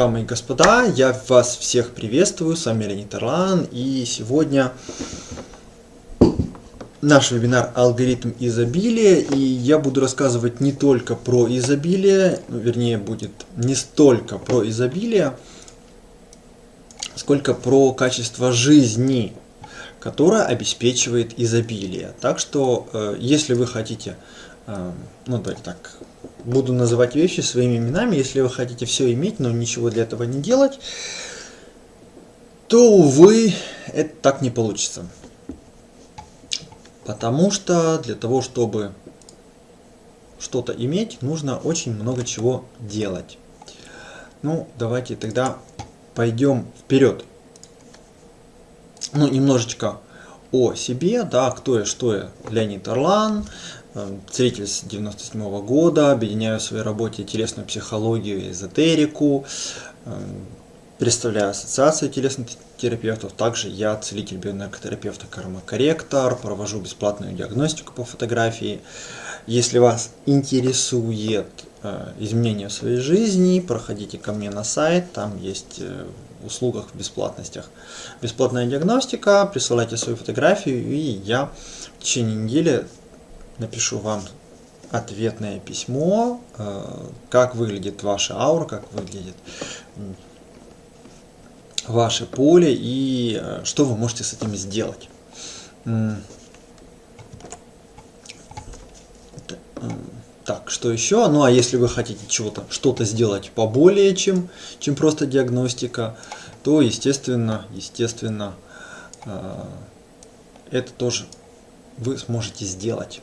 Дамы и господа, я вас всех приветствую, с вами Леонид Орлан, и сегодня наш вебинар «Алгоритм изобилия», и я буду рассказывать не только про изобилие, ну, вернее будет не столько про изобилие, сколько про качество жизни, которое обеспечивает изобилие. Так что, э, если вы хотите, э, ну давайте так, буду называть вещи своими именами. Если вы хотите все иметь, но ничего для этого не делать, то, увы, это так не получится. Потому что для того, чтобы что-то иметь, нужно очень много чего делать. Ну, давайте тогда пойдем вперед. Ну, немножечко о себе, да, кто я, что я, Леонид Орлан, целитель с 97 -го года, объединяю в своей работе телесную психологию и эзотерику, э, представляю ассоциацию телесных терапевтов, также я целитель бионаркотерапевта кармакорректор, провожу бесплатную диагностику по фотографии. Если вас интересует э, изменения в своей жизни, проходите ко мне на сайт, там есть услугах в бесплатностях. Бесплатная диагностика, присылайте свою фотографию, и я в течение недели напишу вам ответное письмо, э, как выглядит ваша аура, как выглядит ваше поле и э, что вы можете с этим сделать. Так, что еще? Ну, а если вы хотите чего-то, что-то сделать поболее, чем, чем просто диагностика, то, естественно, естественно, э, это тоже вы сможете сделать,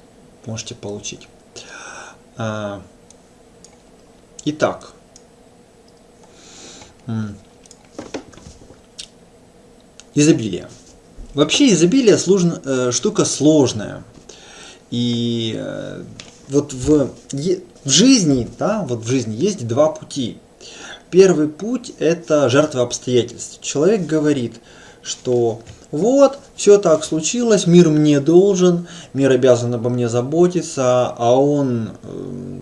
можете получить. Э, итак, изобилие. Вообще изобилие сложно, э, штука сложная. И э, вот в, в жизни, да, вот в жизни есть два пути. Первый путь – это жертва обстоятельств. Человек говорит, что вот, все так случилось, мир мне должен, мир обязан обо мне заботиться, а он э,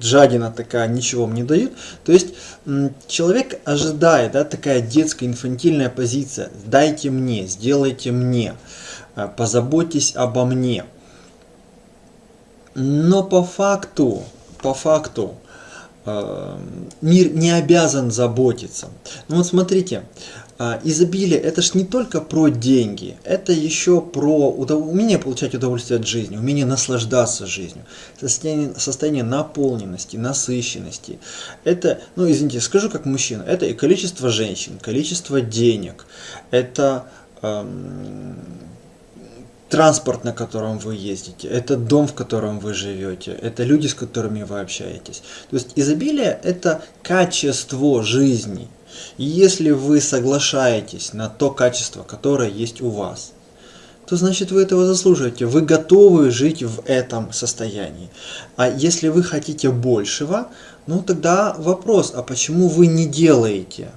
жадина такая, ничего мне дают. То есть человек ожидает, да, такая детская инфантильная позиция, дайте мне, сделайте мне, э, позаботьтесь обо мне. Но по факту, по факту, э, мир не обязан заботиться. Ну вот смотрите, изобилие это ж не только про деньги, это еще про умение получать удовольствие от жизни, умение наслаждаться жизнью, состояние, состояние наполненности, насыщенности. Это, ну извините, скажу как мужчина, это и количество женщин, количество денег, это... Эм, транспорт, на котором вы ездите, это дом, в котором вы живете, это люди, с которыми вы общаетесь. То есть изобилие – это качество жизни. И если вы соглашаетесь на то качество, которое есть у вас, то значит вы этого заслуживаете. Вы готовы жить в этом состоянии. А если вы хотите большего, ну тогда вопрос, а почему вы не делаете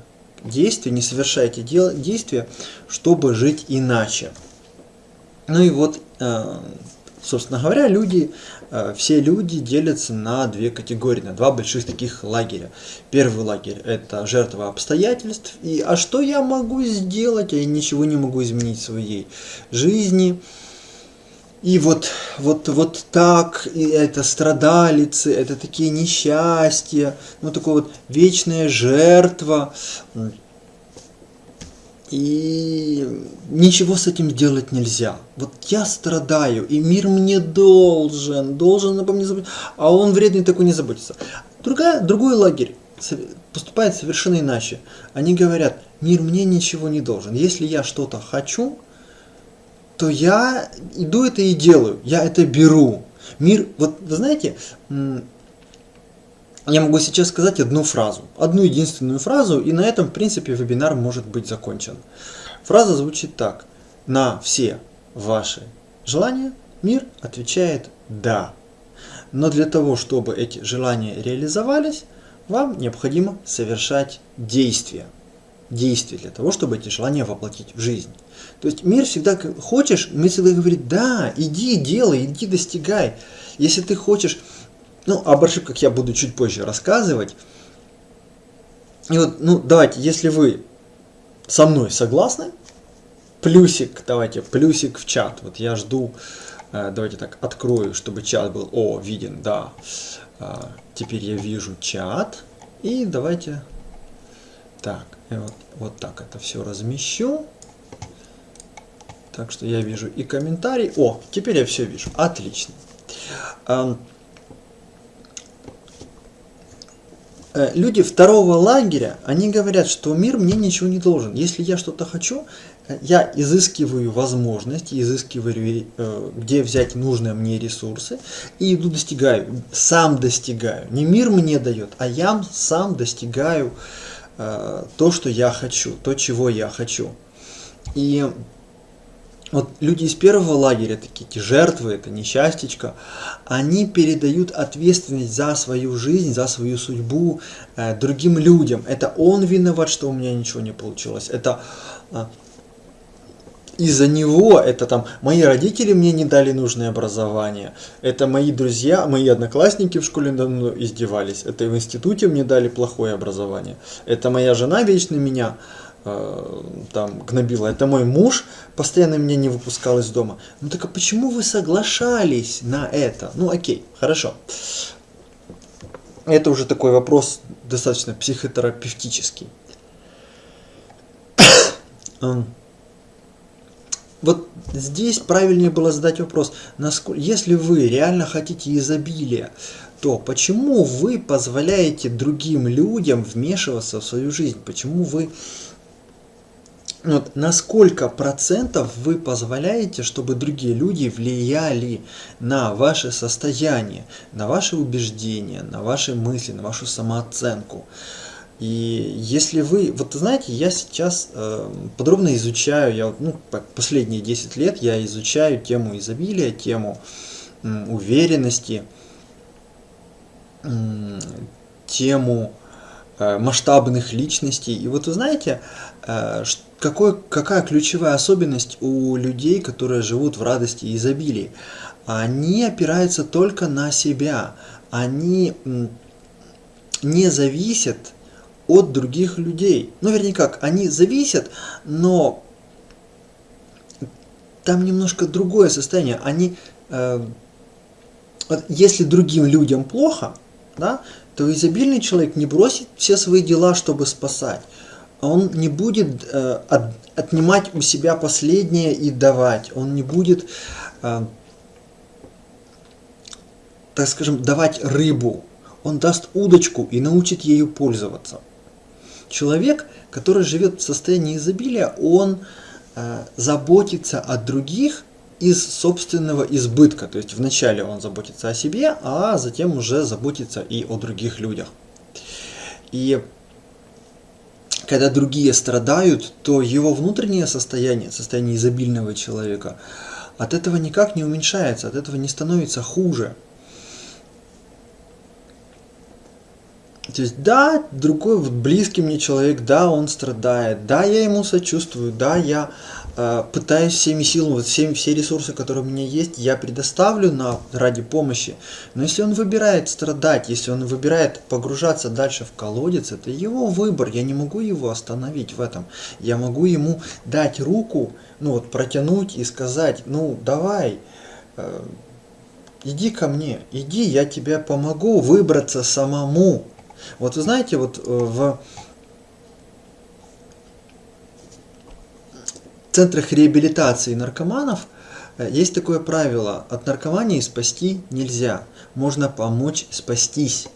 действия, не совершаете действия, чтобы жить иначе? Ну и вот, э, собственно говоря, люди, все люди делятся на две категории, на два больших таких лагеря. Первый лагерь – это жертва обстоятельств. И а что я могу сделать? Я ничего не могу изменить в своей жизни. И вот, вот, вот так, и это страдалицы, это такие несчастья, ну такое вот вечная жертва. И ничего с этим сделать нельзя. Вот я страдаю, и мир мне должен, должен обо мне заботиться, а он вредный такой не заботится. Другая, другой лагерь поступает совершенно иначе. Они говорят, мир мне ничего не должен. Если я что-то хочу, то я иду это и делаю, я это беру. Мир, вот вы знаете, я могу сейчас сказать одну фразу, одну единственную фразу, и на этом, в принципе, вебинар может быть закончен. Фраза звучит так. На все ваши желания мир отвечает «да». Но для того, чтобы эти желания реализовались, вам необходимо совершать действия. Действия для того, чтобы эти желания воплотить в жизнь. То есть мир всегда, хочешь, мир всегда говорит, да, иди, делай, иди, достигай. Если ты хочешь ну, об ошибках я буду чуть позже рассказывать. И вот, ну, давайте, если вы со мной согласны, плюсик, давайте, плюсик в чат. Вот я жду, э, давайте так, открою, чтобы чат был, о, виден, да. А, теперь я вижу чат. И давайте, так, вот, вот так это все размещу. Так что я вижу и комментарий. О, теперь я все вижу. Отлично. Э, люди второго лагеря, они говорят, что мир мне ничего не должен. Если я что-то хочу, э, я изыскиваю возможности, изыскиваю, э, где взять нужные мне ресурсы, и иду достигаю, сам достигаю. Не мир мне дает, а я сам достигаю то, что я хочу, то, чего я хочу. И вот люди из первого лагеря, такие эти жертвы, это несчастечко, они передают ответственность за свою жизнь, за свою судьбу э, другим людям. Это он виноват, что у меня ничего не получилось. Это э, из-за него, это там мои родители мне не дали нужное образование, это мои друзья, мои одноклассники в школе давно издевались, это в институте мне дали плохое образование, это моя жена вечно меня там гнобила, это мой муж постоянно меня не выпускал из дома. Ну так а почему вы соглашались на это? Ну окей, хорошо. Это уже такой вопрос достаточно психотерапевтический. Вот здесь правильнее было задать вопрос, насколько, если вы реально хотите изобилия, то почему вы позволяете другим людям вмешиваться в свою жизнь? Почему вы вот на сколько процентов вы позволяете, чтобы другие люди влияли на ваше состояние, на ваши убеждения, на ваши мысли, на вашу самооценку? И если вы, вот знаете, я сейчас э, подробно изучаю, я ну, последние 10 лет я изучаю тему изобилия, тему э, уверенности, э, тему э, масштабных личностей. И вот вы знаете, э, что какой, какая ключевая особенность у людей, которые живут в радости и изобилии? Они опираются только на себя. Они не зависят от других людей. Ну, вернее как, они зависят, но там немножко другое состояние. Они, э, если другим людям плохо, да, то изобильный человек не бросит все свои дела, чтобы спасать он не будет э, от, отнимать у себя последнее и давать. Он не будет, э, так скажем, давать рыбу. Он даст удочку и научит ею пользоваться. Человек, который живет в состоянии изобилия, он э, заботится о других из собственного избытка. То есть вначале он заботится о себе, а затем уже заботится и о других людях. И когда другие страдают, то его внутреннее состояние, состояние изобильного человека, от этого никак не уменьшается, от этого не становится хуже. То есть, да, другой вот близкий мне человек, да, он страдает, да, я ему сочувствую, да, я пытаюсь всеми силами, вот все, все ресурсы, которые у меня есть, я предоставлю на, ради помощи. Но если он выбирает страдать, если он выбирает погружаться дальше в колодец, это его выбор, я не могу его остановить в этом. Я могу ему дать руку, ну вот протянуть и сказать, ну давай, э, иди ко мне, иди, я тебе помогу выбраться самому. Вот вы знаете, вот э, в центрах реабилитации наркоманов э, есть такое правило, от наркомании спасти нельзя, можно помочь спастись.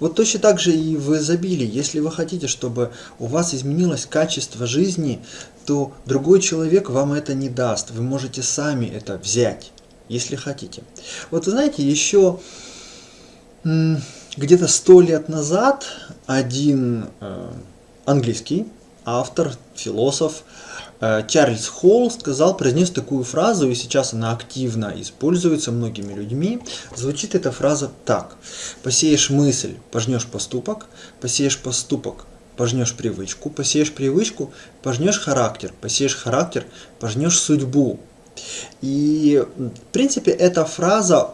Вот точно так же и в изобилии. Если вы хотите, чтобы у вас изменилось качество жизни, то другой человек вам это не даст. Вы можете сами это взять, если хотите. Вот знаете, еще где-то сто лет назад один э, английский автор, философ, Чарльз Холл сказал, произнес такую фразу, и сейчас она активно используется многими людьми. Звучит эта фраза так. Посеешь мысль, пожнешь поступок, посеешь поступок, пожнешь привычку, посеешь привычку, пожнешь характер, посеешь характер, пожнешь судьбу. И, в принципе, эта фраза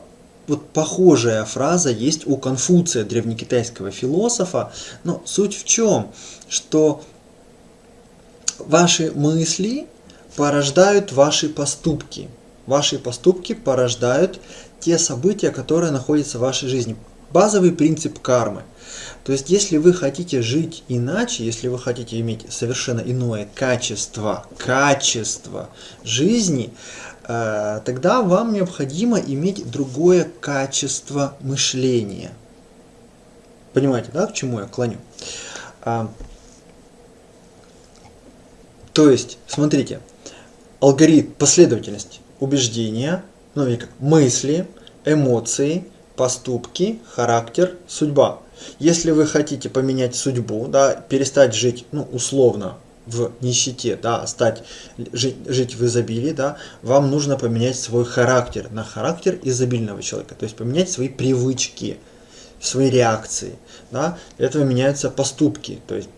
вот похожая фраза есть у Конфуция, древнекитайского философа. Но суть в чем? Что ваши мысли порождают ваши поступки. Ваши поступки порождают те события, которые находятся в вашей жизни. Базовый принцип кармы. То есть, если вы хотите жить иначе, если вы хотите иметь совершенно иное качество, качество жизни, э, тогда вам необходимо иметь другое качество мышления. Понимаете, да, к чему я клоню? То есть, смотрите, алгоритм, последовательность убеждения, ну как, мысли, эмоции, поступки, характер, судьба. Если вы хотите поменять судьбу, да, перестать жить, ну, условно, в нищете, да, стать, жить, жить в изобилии, да, вам нужно поменять свой характер на характер изобильного человека, то есть поменять свои привычки, свои реакции, да, для этого меняются поступки, то есть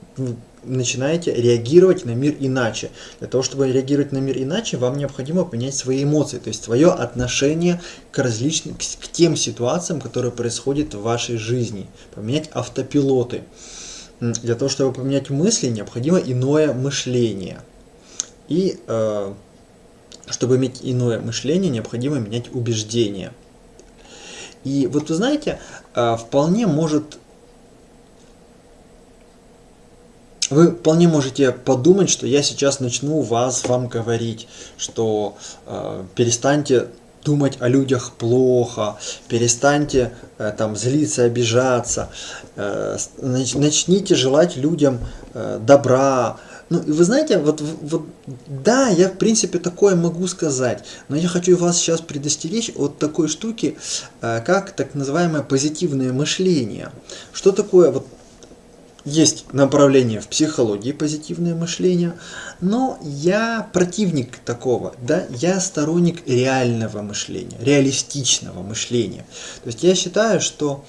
начинаете реагировать на мир иначе. Для того, чтобы реагировать на мир иначе, вам необходимо понять свои эмоции, то есть свое отношение к различным, к тем ситуациям, которые происходят в вашей жизни. Поменять автопилоты. Для того, чтобы поменять мысли, необходимо иное мышление. И э, чтобы иметь иное мышление, необходимо менять убеждения. И вот вы знаете, э, вполне может Вы вполне можете подумать, что я сейчас начну вас вам говорить, что э, перестаньте думать о людях плохо, перестаньте э, там злиться, обижаться, э, начните желать людям э, добра. Ну, и вы знаете, вот, вот, да, я в принципе такое могу сказать, но я хочу вас сейчас предостеречь от такой штуки, э, как так называемое позитивное мышление. Что такое вот есть направление в психологии позитивное мышление, но я противник такого, да, я сторонник реального мышления, реалистичного мышления. То есть я считаю, что,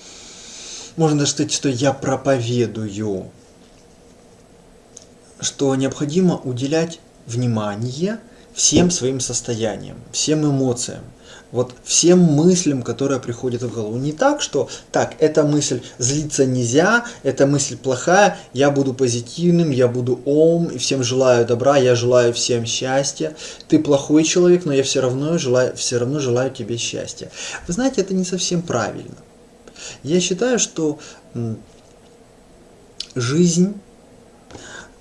можно даже сказать, что я проповедую, что необходимо уделять внимание всем своим состояниям, всем эмоциям вот всем мыслям, которые приходят в голову. Не так, что так, эта мысль злиться нельзя, эта мысль плохая, я буду позитивным, я буду ом, и всем желаю добра, я желаю всем счастья. Ты плохой человек, но я все равно желаю, все равно желаю тебе счастья. Вы знаете, это не совсем правильно. Я считаю, что жизнь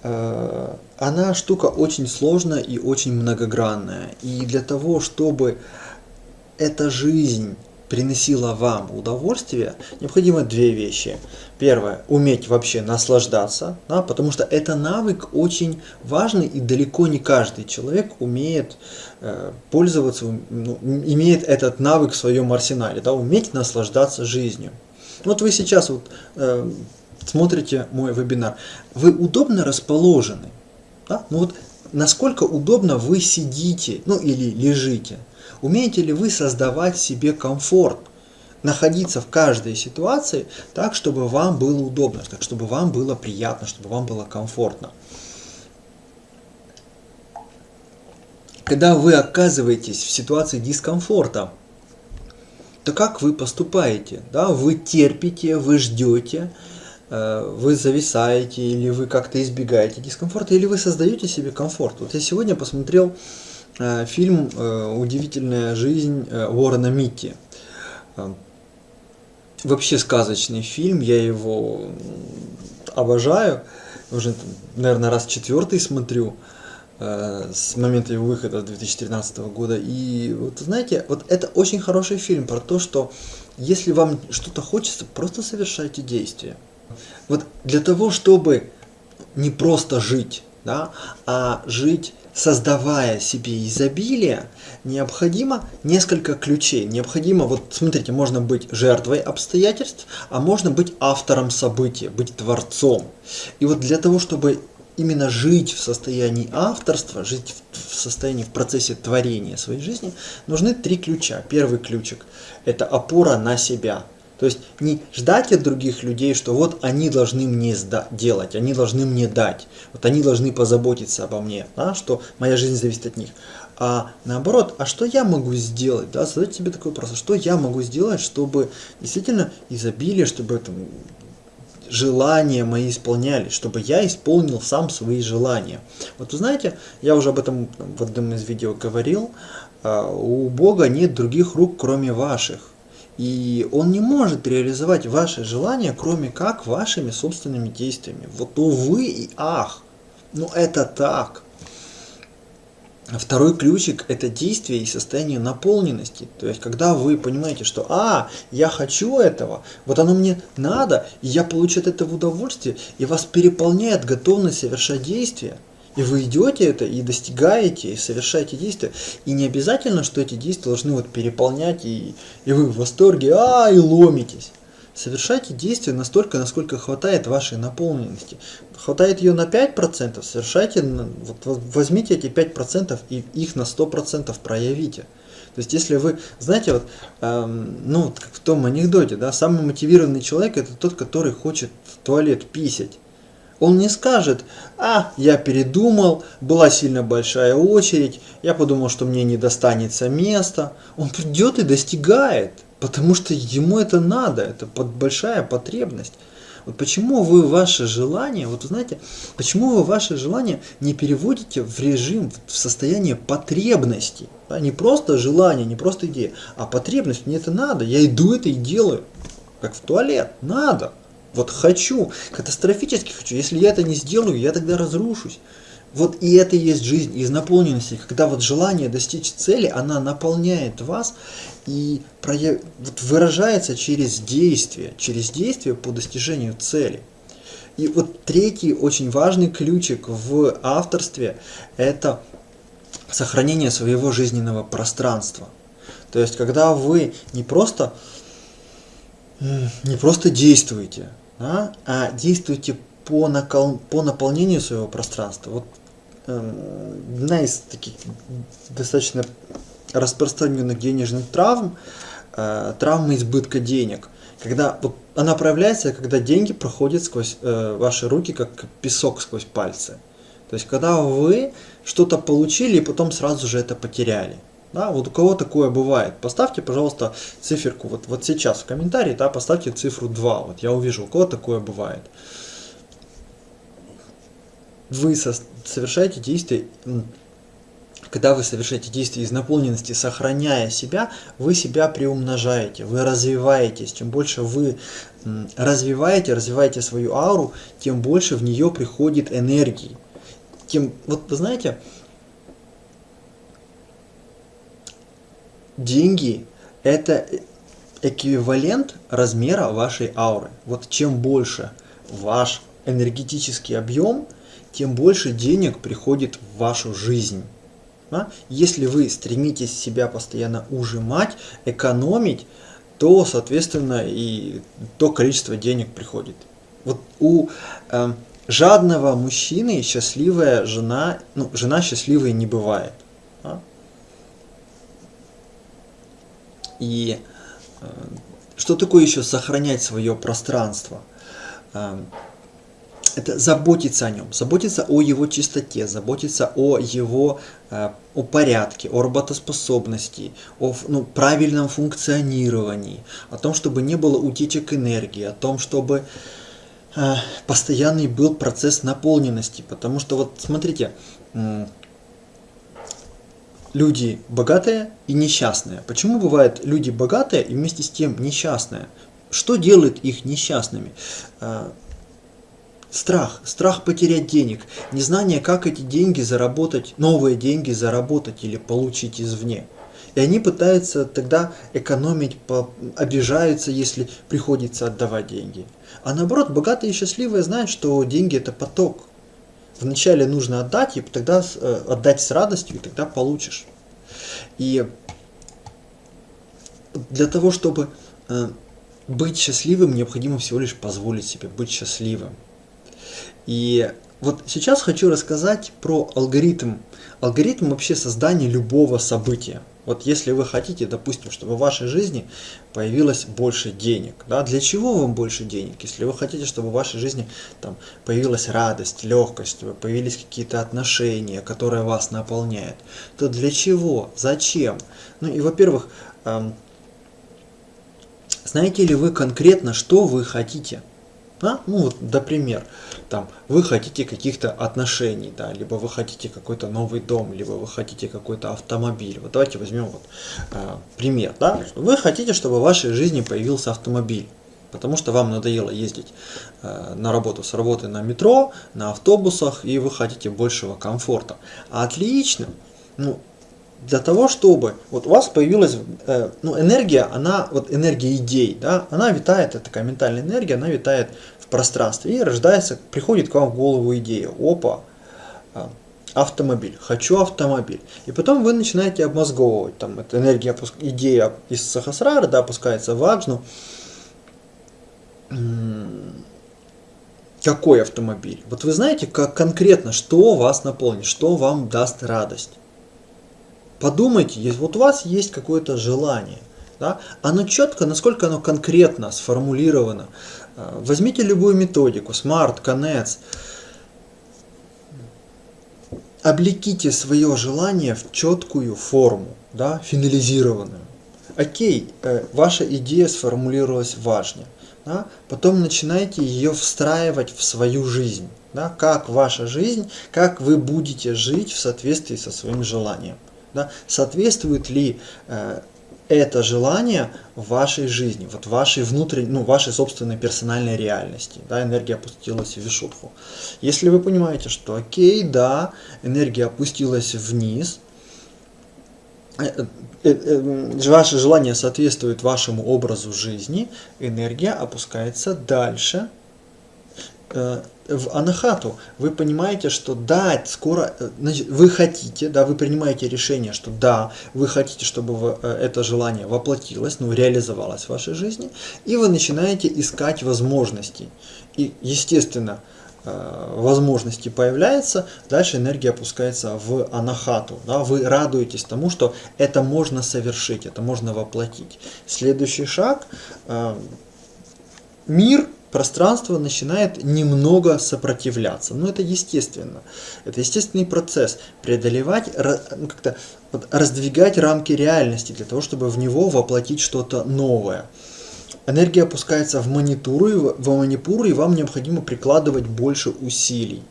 э, она штука очень сложная и очень многогранная. И для того, чтобы эта жизнь приносила вам удовольствие, необходимо две вещи. Первое, уметь вообще наслаждаться, да, потому что это навык очень важный и далеко не каждый человек умеет э, пользоваться, ну, имеет этот навык в своем арсенале, да, уметь наслаждаться жизнью. Вот вы сейчас вот э, смотрите мой вебинар, вы удобно расположены, да? ну вот насколько удобно вы сидите, ну или лежите, Умеете ли вы создавать себе комфорт? Находиться в каждой ситуации так, чтобы вам было удобно, так, чтобы вам было приятно, чтобы вам было комфортно. Когда вы оказываетесь в ситуации дискомфорта, то как вы поступаете? Да? Вы терпите, вы ждете, э, вы зависаете, или вы как-то избегаете дискомфорта, или вы создаете себе комфорт. Вот я сегодня посмотрел фильм э, «Удивительная жизнь э, Уоррена Митти». Вообще сказочный фильм, я его обожаю. Уже, наверное, раз четвертый смотрю с момента его выхода 2013 года. И вот знаете, вот это очень хороший фильм про то, что если вам что-то хочется, просто совершайте действия. Вот для того, чтобы не просто жить, да, а жить создавая себе изобилие, необходимо несколько ключей. Необходимо, вот смотрите, можно быть жертвой обстоятельств, а можно быть автором события, быть творцом. И вот для того, чтобы именно жить в состоянии авторства, жить в состоянии, в процессе творения своей жизни, нужны три ключа. Первый ключик – это опора на себя. То есть не ждать от других людей, что вот они должны мне делать, они должны мне дать, вот они должны позаботиться обо мне, да, что моя жизнь зависит от них. А наоборот, а что я могу сделать? Да, задать себе такой вопрос, а что я могу сделать, чтобы действительно изобилие, чтобы там, желания мои исполнялись, чтобы я исполнил сам свои желания. Вот вы знаете, я уже об этом в одном из видео говорил, а, у Бога нет других рук, кроме ваших. И Он не может реализовать ваши желания, кроме как вашими собственными действиями. Вот увы и ах, ну это так. Второй ключик – это действие и состояние наполненности. То есть, когда вы понимаете, что «А, я хочу этого, вот оно мне надо, и я получу от этого удовольствие», и вас переполняет готовность совершать действия, и вы идете это, и достигаете, и совершаете действия. И не обязательно, что эти действия должны вот переполнять, и, и вы в восторге, а, и ломитесь. Совершайте действия настолько, насколько хватает вашей наполненности. Хватает ее на 5%, совершайте, вот, возьмите эти 5% и их на 100% проявите. То есть, если вы, знаете, вот, эм, ну, как в том анекдоте, да, самый мотивированный человек это тот, который хочет в туалет писать. Он не скажет, а, я передумал, была сильно большая очередь, я подумал, что мне не достанется места. Он придет и достигает. Потому что ему это надо, это под большая потребность. Вот почему вы ваши желания, вот знаете, почему вы ваши желания не переводите в режим, в состояние потребности? Да? Не просто желание, не просто идея, а потребность, мне это надо, я иду это и делаю. Как в туалет, надо. Вот хочу, катастрофически хочу. Если я это не сделаю, я тогда разрушусь. Вот и это и есть жизнь из наполненности, когда вот желание достичь цели, она наполняет вас и прояв... вот выражается через действие, через действие по достижению цели. И вот третий очень важный ключик в авторстве – это сохранение своего жизненного пространства. То есть, когда вы не просто, не просто действуете, да, а действуете по, накол... по наполнению своего пространства. Вот одна из таких достаточно распространенных денежных травм, э, травма избытка денег. Когда вот она проявляется, когда деньги проходят сквозь э, ваши руки, как песок сквозь пальцы. То есть, когда вы что-то получили и потом сразу же это потеряли. Да, вот у кого такое бывает. Поставьте, пожалуйста, циферку вот, вот сейчас в комментарии, да, поставьте цифру 2. Вот я увижу, у кого такое бывает вы совершаете действия, когда вы совершаете действия из наполненности, сохраняя себя, вы себя приумножаете, вы развиваетесь. Чем больше вы развиваете, развиваете свою ауру, тем больше в нее приходит энергии. Тем, вот вы знаете, деньги – это эквивалент размера вашей ауры. Вот чем больше ваш энергетический объем – тем больше денег приходит в вашу жизнь. Да? Если вы стремитесь себя постоянно ужимать, экономить, то, соответственно, и то количество денег приходит. Вот у э, жадного мужчины счастливая жена, ну, жена счастливой не бывает. Да? И э, что такое еще сохранять свое пространство? Э, это заботиться о нем, заботиться о его чистоте, заботиться о его э, о порядке, о работоспособности, о ну, правильном функционировании, о том, чтобы не было утечек энергии, о том, чтобы постоянный был процесс наполненности. Потому что вот смотрите, люди богатые и несчастные. Почему бывают люди богатые и вместе с тем несчастные? Что делает их несчастными? Э, Страх, страх потерять денег, незнание, как эти деньги заработать, новые деньги заработать или получить извне. И они пытаются тогда экономить, обижаются, если приходится отдавать деньги. А наоборот, богатые и счастливые знают, что деньги это поток. Вначале нужно отдать, и тогда э, отдать с радостью, и тогда получишь. И для того, чтобы э, быть счастливым, необходимо всего лишь позволить себе быть счастливым. И вот сейчас хочу рассказать про алгоритм. Алгоритм вообще создания любого события. Вот если вы хотите, допустим, чтобы в вашей жизни появилось больше денег, да, для чего вам больше денег? Если вы хотите, чтобы в вашей жизни там появилась радость, легкость, появились какие-то отношения, которые вас наполняют, то для чего? Зачем? Ну и, во-первых, эм, знаете ли вы конкретно, что вы хотите? А? Ну вот, например, там, вы хотите каких-то отношений, да, либо вы хотите какой-то новый дом, либо вы хотите какой-то автомобиль. Вот давайте возьмем вот, э, пример, да, вы хотите, чтобы в вашей жизни появился автомобиль, потому что вам надоело ездить э, на работу с работы на метро, на автобусах, и вы хотите большего комфорта. Отлично, ну, для того, чтобы вот у вас появилась э, ну, энергия, она, вот энергия идей, да, она витает, это такая ментальная энергия, она витает в пространстве и рождается, приходит к вам в голову идея, опа, э, автомобиль, хочу автомобиль. И потом вы начинаете обмозговывать, там, эта энергия, идея из Сахасрара, да, опускается в Аджну, какой автомобиль? Вот вы знаете, как конкретно, что вас наполнит, что вам даст радость. Подумайте, вот у вас есть какое-то желание, да? оно четко, насколько оно конкретно сформулировано. Э, возьмите любую методику, Smart, Конец, облеките свое желание в четкую форму, да, финализированную. Окей, э, ваша идея сформулировалась важнее. Да? Потом начинайте ее встраивать в свою жизнь. Да? Как ваша жизнь, как вы будете жить в соответствии со своим желанием да, соответствует ли э, это желание вашей жизни, вот вашей внутренней, ну, вашей собственной персональной реальности, да, энергия опустилась в вишутху. Если вы понимаете, что окей, да, энергия опустилась вниз, э, э, э, ваше желание соответствует вашему образу жизни, энергия опускается дальше, в анахату, вы понимаете, что да, скоро, э, значит, вы хотите, да, вы принимаете решение, что да, вы хотите, чтобы э, это желание воплотилось, ну, реализовалось в вашей жизни, и вы начинаете искать возможности. И, естественно, возможности появляются, дальше энергия опускается в анахату. Да, вы радуетесь тому, что это можно совершить, это можно воплотить. Следующий шаг. Мир пространство начинает немного сопротивляться. Но это естественно. Это естественный процесс. Преодолевать, ну, как-то раздвигать рамки реальности для того, чтобы в него воплотить что-то новое. Энергия опускается в манипуру, в манипуру, и вам необходимо прикладывать больше усилий.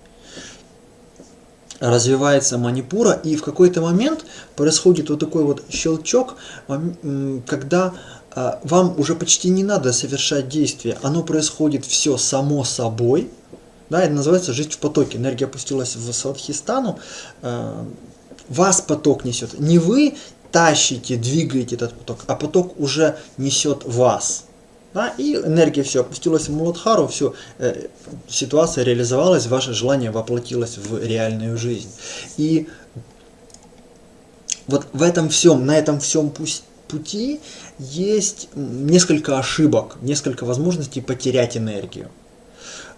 Развивается манипура, и в какой-то момент происходит вот такой вот щелчок, когда вам уже почти не надо совершать действия, оно происходит все само собой, да, это называется жить в потоке. Энергия опустилась в Садхистану, а, вас поток несет. Не вы тащите, двигаете этот поток, а поток уже несет вас. Да, и энергия все опустилась в Муладхару, все, э, ситуация реализовалась, ваше желание воплотилось в реальную жизнь. И вот в этом всем, на этом всем пусть пути есть несколько ошибок, несколько возможностей потерять энергию.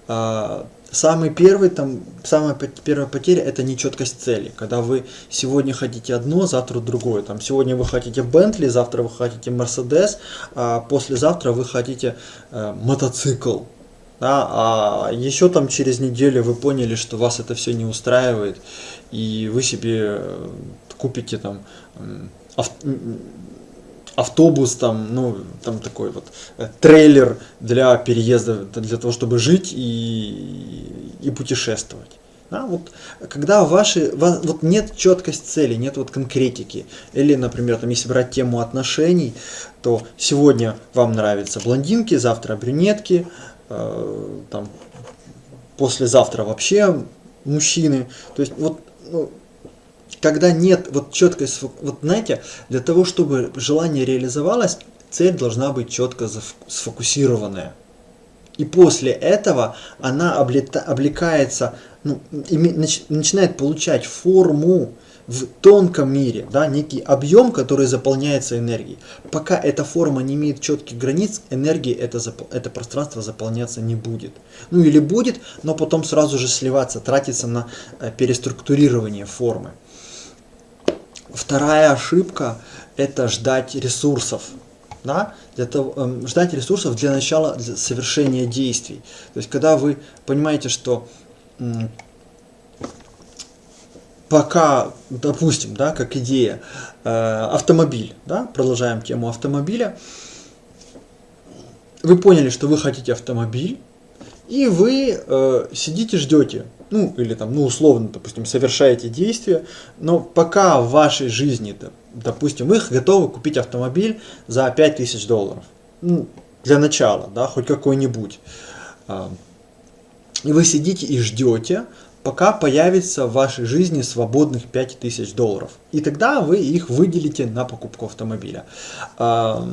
А, самый первый, там, самая первая потеря – это нечеткость цели. Когда вы сегодня хотите одно, завтра другое. Там, сегодня вы хотите Бентли, завтра вы хотите Мерседес, а послезавтра вы хотите э, мотоцикл. Да, а еще там через неделю вы поняли, что вас это все не устраивает, и вы себе э, купите там авто, автобус, там, ну, там такой вот э, трейлер для переезда, для того, чтобы жить и, и путешествовать. Да, вот, когда ваши, вот нет четкости цели, нет вот конкретики, или, например, там, если брать тему отношений, то сегодня вам нравятся блондинки, завтра брюнетки, э, там, послезавтра вообще мужчины, то есть вот ну, когда нет вот четкой, вот знаете, для того, чтобы желание реализовалось, цель должна быть четко сфокусированная. И после этого она облекается, ну, начинает получать форму в тонком мире, да, некий объем, который заполняется энергией. Пока эта форма не имеет четких границ, энергии это, это пространство заполняться не будет. Ну или будет, но потом сразу же сливаться, тратиться на э, переструктурирование формы. Вторая ошибка это ждать ресурсов, да, для того, э, ждать ресурсов для начала для совершения действий. То есть, когда вы понимаете, что пока, допустим, да, как идея, э, автомобиль, да, продолжаем тему автомобиля, вы поняли, что вы хотите автомобиль, и вы э, сидите, ждете, ну, или там, ну, условно, допустим, совершаете действия, но пока в вашей жизни, допустим, вы готовы купить автомобиль за 5000 долларов, ну, для начала, да, хоть какой-нибудь, э, и вы сидите и ждете, пока появится в вашей жизни свободных 5000 долларов, и тогда вы их выделите на покупку автомобиля. Э,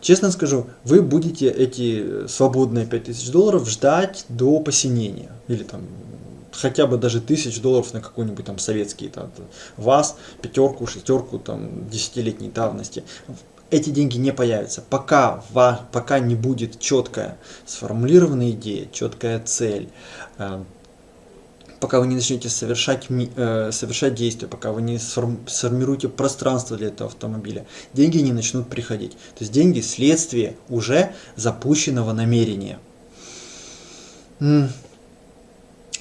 Честно скажу, вы будете эти свободные 5000 долларов ждать до посинения. Или там хотя бы даже тысяч долларов на какой-нибудь там советский, там, ВАЗ, пятерку, шестерку, там, десятилетней давности. Эти деньги не появятся, пока, пока не будет четкая сформулированная идея, четкая цель, э, пока вы не начнете совершать, э, совершать действия, пока вы не сформируете пространство для этого автомобиля, деньги не начнут приходить. То есть деньги – следствие уже запущенного намерения.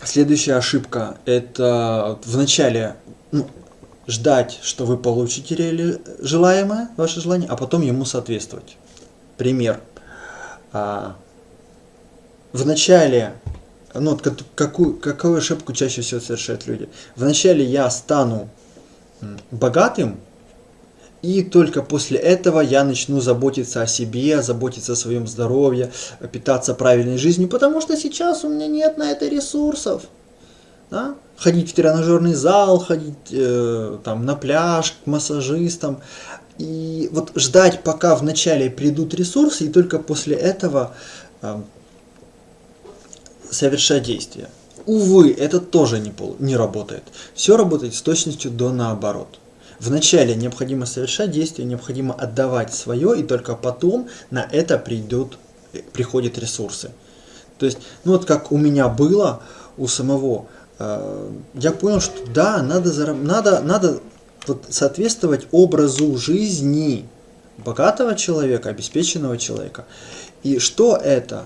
Следующая ошибка – это вначале ну, ждать, что вы получите реали... желаемое, ваше желание, а потом ему соответствовать. Пример. А, вначале ну, какую, какую ошибку чаще всего совершают люди? Вначале я стану богатым, и только после этого я начну заботиться о себе, заботиться о своем здоровье, питаться правильной жизнью, потому что сейчас у меня нет на это ресурсов. Да? Ходить в тренажерный зал, ходить э, там, на пляж, к массажистам. И вот ждать, пока вначале придут ресурсы, и только после этого э, совершать действия. Увы, это тоже не, пол, не работает. Все работает с точностью до наоборот. Вначале необходимо совершать действия, необходимо отдавать свое, и только потом на это придут, приходят ресурсы. То есть, ну вот как у меня было, у самого, э, я понял, что да, надо, надо, надо вот соответствовать образу жизни богатого человека, обеспеченного человека. И что это?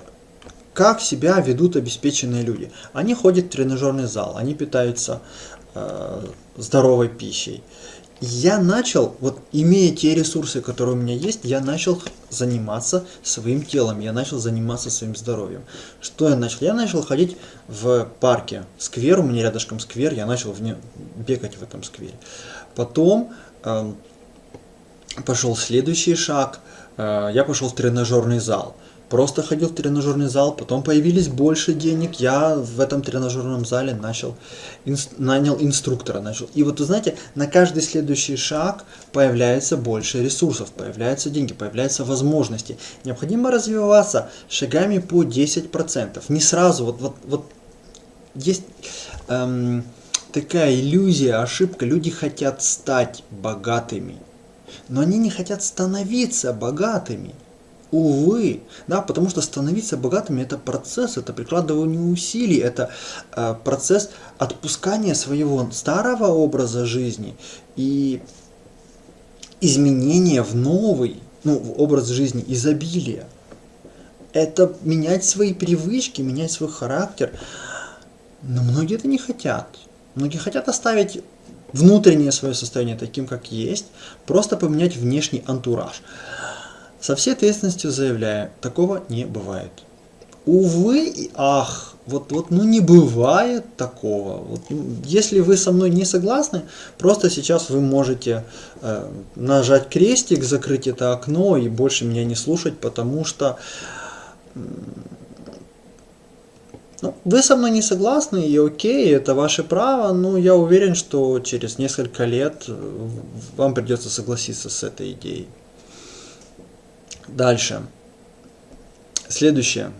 как себя ведут обеспеченные люди. Они ходят в тренажерный зал, они питаются э, здоровой пищей. Я начал, вот имея те ресурсы, которые у меня есть, я начал заниматься своим телом, я начал заниматься своим здоровьем. Что я начал? Я начал ходить в парке, сквер, у меня рядышком сквер, я начал в не, бегать в этом сквере. Потом э, пошел следующий шаг, э, я пошел в тренажерный зал просто ходил в тренажерный зал, потом появились больше денег, я в этом тренажерном зале начал, инс, нанял инструктора. Начал. И вот вы знаете, на каждый следующий шаг появляется больше ресурсов, появляются деньги, появляются возможности. Необходимо развиваться шагами по 10%. Не сразу, вот, вот, вот есть эм, такая иллюзия, ошибка, люди хотят стать богатыми, но они не хотят становиться богатыми. Увы, да, потому что становиться богатыми это процесс, это прикладывание усилий, это э, процесс отпускания своего старого образа жизни и изменения в новый, ну, в образ жизни изобилия. Это менять свои привычки, менять свой характер. Но многие это не хотят. Многие хотят оставить внутреннее свое состояние таким, как есть, просто поменять внешний антураж. Со всей ответственностью заявляю, такого не бывает. Увы и ах, вот, вот ну не бывает такого. Вот, ну, если вы со мной не согласны, просто сейчас вы можете э, нажать крестик, закрыть это окно и больше меня не слушать, потому что ну, вы со мной не согласны, и окей, это ваше право, но я уверен, что через несколько лет э, вам придется согласиться с этой идеей. Дальше. Следующее.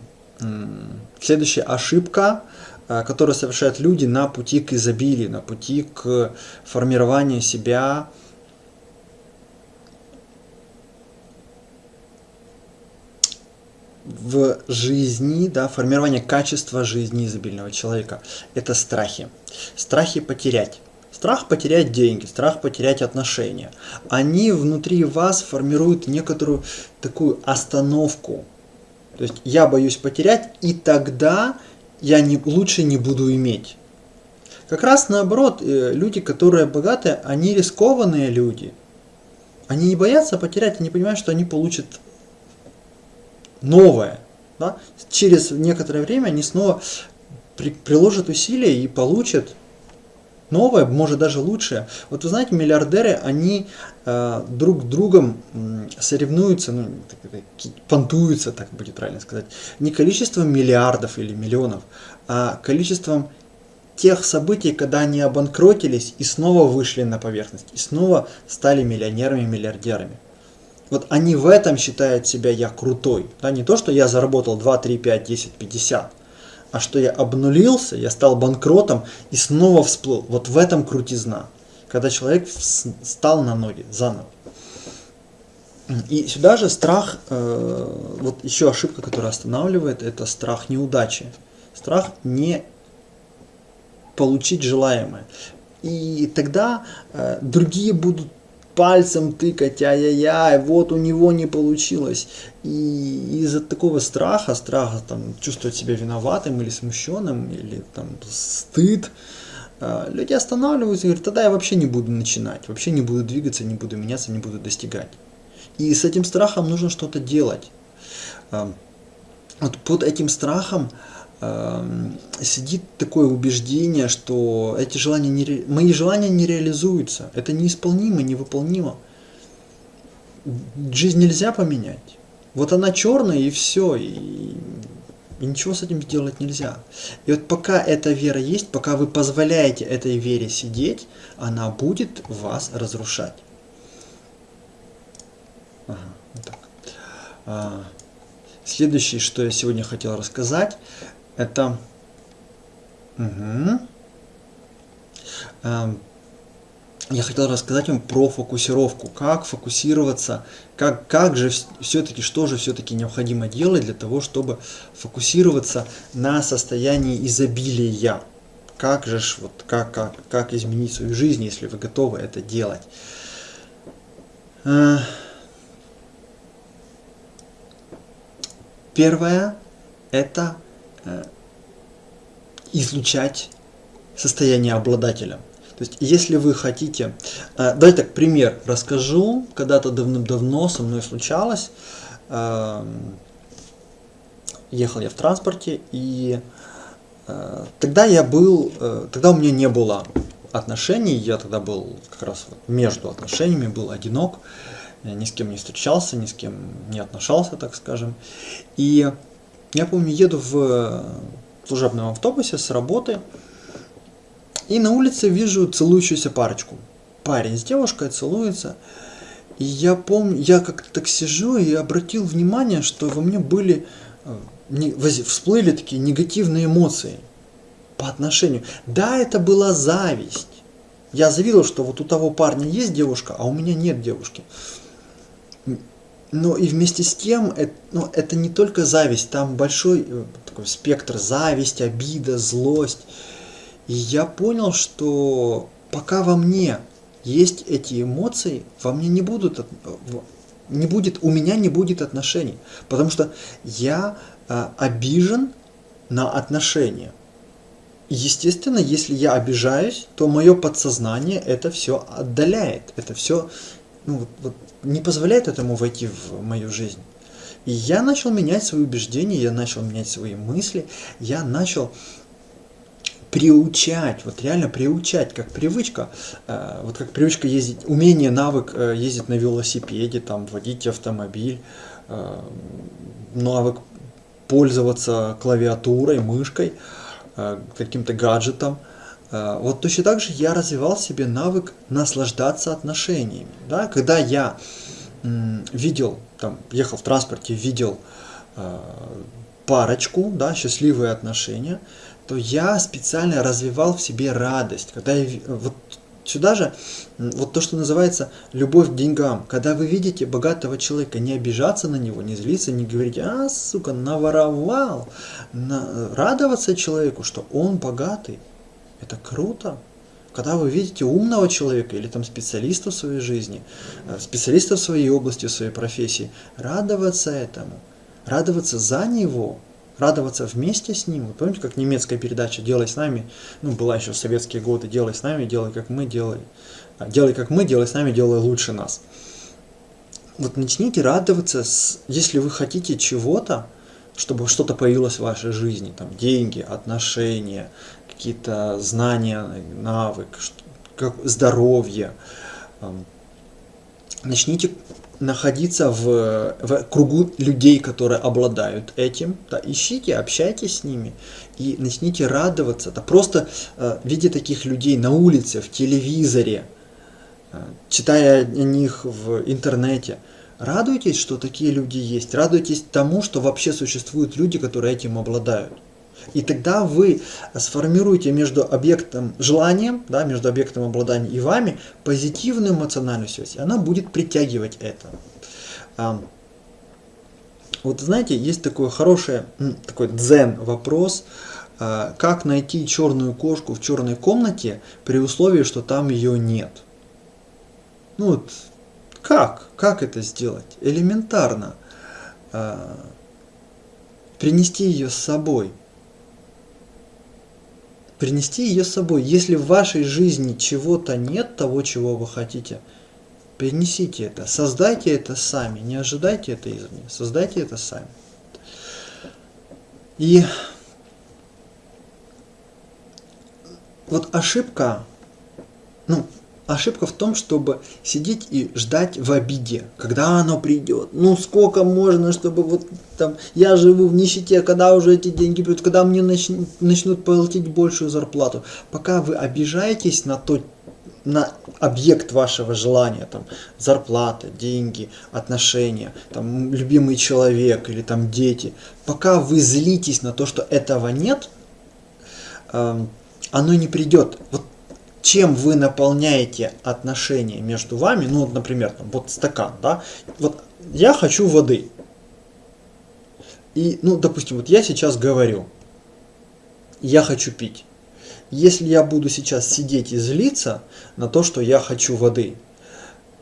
Следующая ошибка, э, которую совершают люди на пути к изобилию, на пути к формированию себя в жизни, да, формирование качества жизни изобильного человека. Это страхи. Страхи потерять. Страх потерять деньги, страх потерять отношения. Они внутри вас формируют некоторую такую остановку. То есть я боюсь потерять, и тогда я не, лучше не буду иметь. Как раз наоборот, э, люди, которые богатые, они рискованные люди. Они не боятся потерять, они понимают, что они получат новое. Да? Через некоторое время они снова при, приложат усилия и получат новое, может даже лучшее. Вот вы знаете, миллиардеры, они э, друг другом соревнуются, ну, так, понтуются, так будет правильно сказать, не количеством миллиардов или миллионов, а количеством тех событий, когда они обанкротились и снова вышли на поверхность, и снова стали миллионерами, миллиардерами. Вот они в этом считают себя я крутой. Да, не то, что я заработал 2, 3, 5, 10, 50, а что я обнулился, я стал банкротом и снова всплыл. Вот в этом крутизна, когда человек стал на ноги заново. И сюда же страх, э, вот еще ошибка, которая останавливает, это страх неудачи. Страх не получить желаемое. И тогда э, другие будут пальцем тыкать, ай-яй-яй, вот у него не получилось. И из-за такого страха, страха там, чувствовать себя виноватым или смущенным, или там стыд, э, люди останавливаются и говорят, тогда я вообще не буду начинать, вообще не буду двигаться, не буду меняться, не буду достигать. И с этим страхом нужно что-то делать. Э, вот под этим страхом Эм, сидит такое убеждение, что эти желания не, мои желания не реализуются. Это неисполнимо, невыполнимо. Жизнь нельзя поменять. Вот она черная и все, и, и ничего с этим сделать нельзя. И вот пока эта вера есть, пока вы позволяете этой вере сидеть, она будет вас разрушать. Ага, вот так. А, следующее, что я сегодня хотел рассказать, это... Угу. Я хотел рассказать вам про фокусировку, как фокусироваться, как, как же все-таки, что же все-таки необходимо делать для того, чтобы фокусироваться на состоянии изобилия. Как же, вот, как, как, как изменить свою жизнь, если вы готовы это делать. Э, первое – это Э, излучать состояние обладателя. То есть, если вы хотите... Э, давайте так, пример расскажу. Когда-то давным-давно со мной случалось. Э, ехал я в транспорте, и тогда я был... Тогда у меня не было отношений, я тогда был как раз между отношениями, был одинок, ни с кем не встречался, ни с кем не отношался, так скажем. И я помню, еду в э, служебном автобусе с работы, и на улице вижу целующуюся парочку. Парень с девушкой целуется. И я помню, я как-то так сижу и обратил внимание, что во мне были, э, всплыли такие негативные эмоции по отношению. Да, это была зависть. Я завидовал, что вот у того парня есть девушка, а у меня нет девушки. Но и вместе с тем, это, ну, это не только зависть, там большой э, такой спектр зависть, обида, злость. И я понял, что пока во мне есть эти эмоции, во мне не будут, не будет, у меня не будет отношений, потому что я а, обижен на отношения. Естественно, если я обижаюсь, то мое подсознание это все отдаляет, это все ну, вот, не позволяет этому войти в мою жизнь. И я начал менять свои убеждения, я начал менять свои мысли, я начал приучать, вот реально приучать, как привычка, э, вот как привычка ездить, умение, навык э, ездить на велосипеде, там, водить автомобиль, э, навык пользоваться клавиатурой, мышкой, каким-то гаджетом – вот точно так же я развивал себе навык наслаждаться отношениями. Да? Когда я видел, там, ехал в транспорте, видел парочку, да, счастливые отношения, то я специально развивал в себе радость. Когда я, вот сюда же, вот то, что называется любовь к деньгам. Когда вы видите богатого человека, не обижаться на него, не злиться, не говорить, а, сука, наворовал. На, радоваться человеку, что он богатый, это круто. Когда вы видите умного человека или там специалиста в своей жизни, э, специалиста в своей области, в своей профессии, радоваться этому, радоваться за него, радоваться вместе с ним. Вы помните, как немецкая передача «Делай с нами», ну, была еще в советские годы «Делай с нами, делай как мы, делай». А, «Делай как мы, делай с нами, делай лучше нас». Вот начните радоваться, с, если вы хотите чего-то, чтобы что-то появилось в вашей жизни, там деньги, отношения, какие-то знания, навык, здоровье. Начните находиться в, в кругу людей, которые обладают этим, да, ищите, общайтесь с ними и начните радоваться. Да, просто э, видя таких людей на улице, в телевизоре, э, читая о них в интернете, радуйтесь, что такие люди есть, радуйтесь тому, что вообще существуют люди, которые этим обладают. И тогда вы сформируете между объектом желанием, да, между объектом обладания и вами позитивную эмоциональную связь. И она будет притягивать это. Вот знаете, есть такой хороший, такой дзен вопрос, а, как найти черную кошку в черной комнате при условии, что там ее нет. Ну вот, как? Как это сделать? Элементарно. А, принести ее с собой принести ее с собой. Если в вашей жизни чего-то нет, того, чего вы хотите, принесите это, создайте это сами, не ожидайте это извне, создайте это сами. И вот ошибка, ну, Ошибка в том, чтобы сидеть и ждать в обиде, когда оно придет. Ну сколько можно, чтобы вот там я живу в нищете, когда уже эти деньги придут, когда мне начнут, начнут платить большую зарплату. Пока вы обижаетесь на то, на объект вашего желания, там, зарплата, деньги, отношения, там, любимый человек или там дети, пока вы злитесь на то, что этого нет, э, оно не придет. Вот чем вы наполняете отношения между вами, ну, вот, например, там, вот стакан, да, вот я хочу воды. И, ну, допустим, вот я сейчас говорю, я хочу пить. Если я буду сейчас сидеть и злиться на то, что я хочу воды,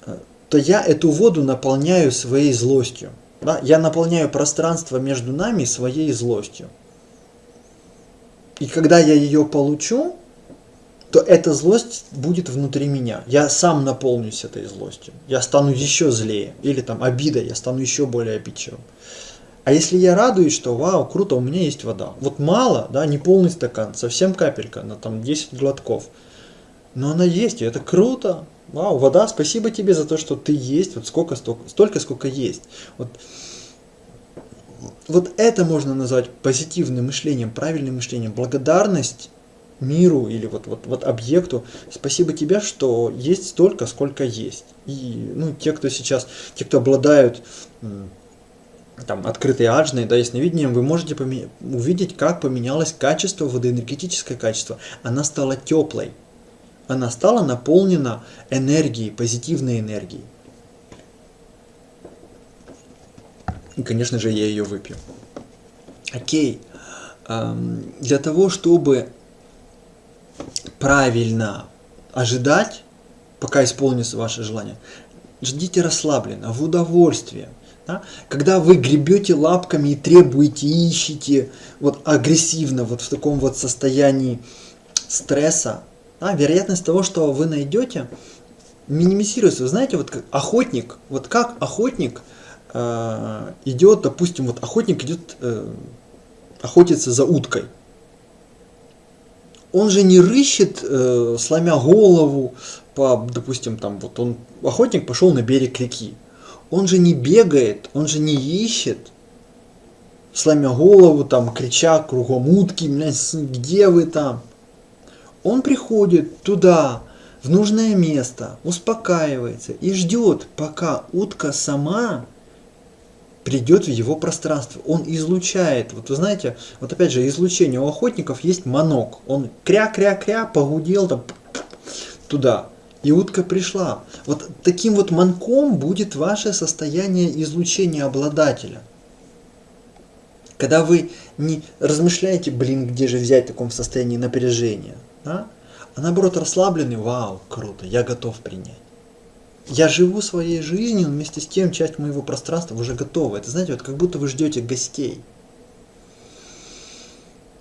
э, то я эту воду наполняю своей злостью. Да? Я наполняю пространство между нами своей злостью. И когда я ее получу, то эта злость будет внутри меня. Я сам наполнюсь этой злостью. Я стану еще злее. Или там обида, я стану еще более обидчивым. А если я радуюсь, что вау, круто, у меня есть вода. Вот мало, да, не полный стакан, совсем капелька, на там 10 глотков. Но она есть, и это круто. Вау, вода, спасибо тебе за то, что ты есть, вот сколько, столько, столько, сколько есть. Вот, вот это можно назвать позитивным мышлением, правильным мышлением. Благодарность миру или вот, вот, вот объекту. Спасибо тебе, что есть столько, сколько есть. И ну, те, кто сейчас, те, кто обладают там, открытой аджной, да, ясновидением, вы можете увидеть, как поменялось качество воды, энергетическое качество. Она стала теплой. Она стала наполнена энергией, позитивной энергией. И, конечно же, я ее выпью. Окей. Для того, чтобы правильно ожидать, пока исполнится ваше желание. Ждите расслабленно, в удовольствие. Да? Когда вы гребете лапками и требуете, ищете вот агрессивно, вот в таком вот состоянии стресса, да, вероятность того, что вы найдете, минимизируется. Вы знаете, вот как охотник, вот как охотник э, идет, допустим, вот охотник идет э, охотиться за уткой он же не рыщет, э, сломя голову, по, допустим, там вот он, охотник пошел на берег реки. Он же не бегает, он же не ищет, сломя голову, там, крича кругом утки, где вы там? Он приходит туда, в нужное место, успокаивается и ждет, пока утка сама придет в его пространство. Он излучает. Вот вы знаете, вот опять же, излучение у охотников есть манок. Он кря-кря-кря погудел там туда. И утка пришла. Вот таким вот манком будет ваше состояние излучения обладателя. Когда вы не размышляете, блин, где же взять в таком состоянии напряжения, да? а наоборот расслабленный, вау, круто, я готов принять. Я живу своей жизнью, вместе с тем часть моего пространства уже готова. Это знаете, вот как будто вы ждете гостей.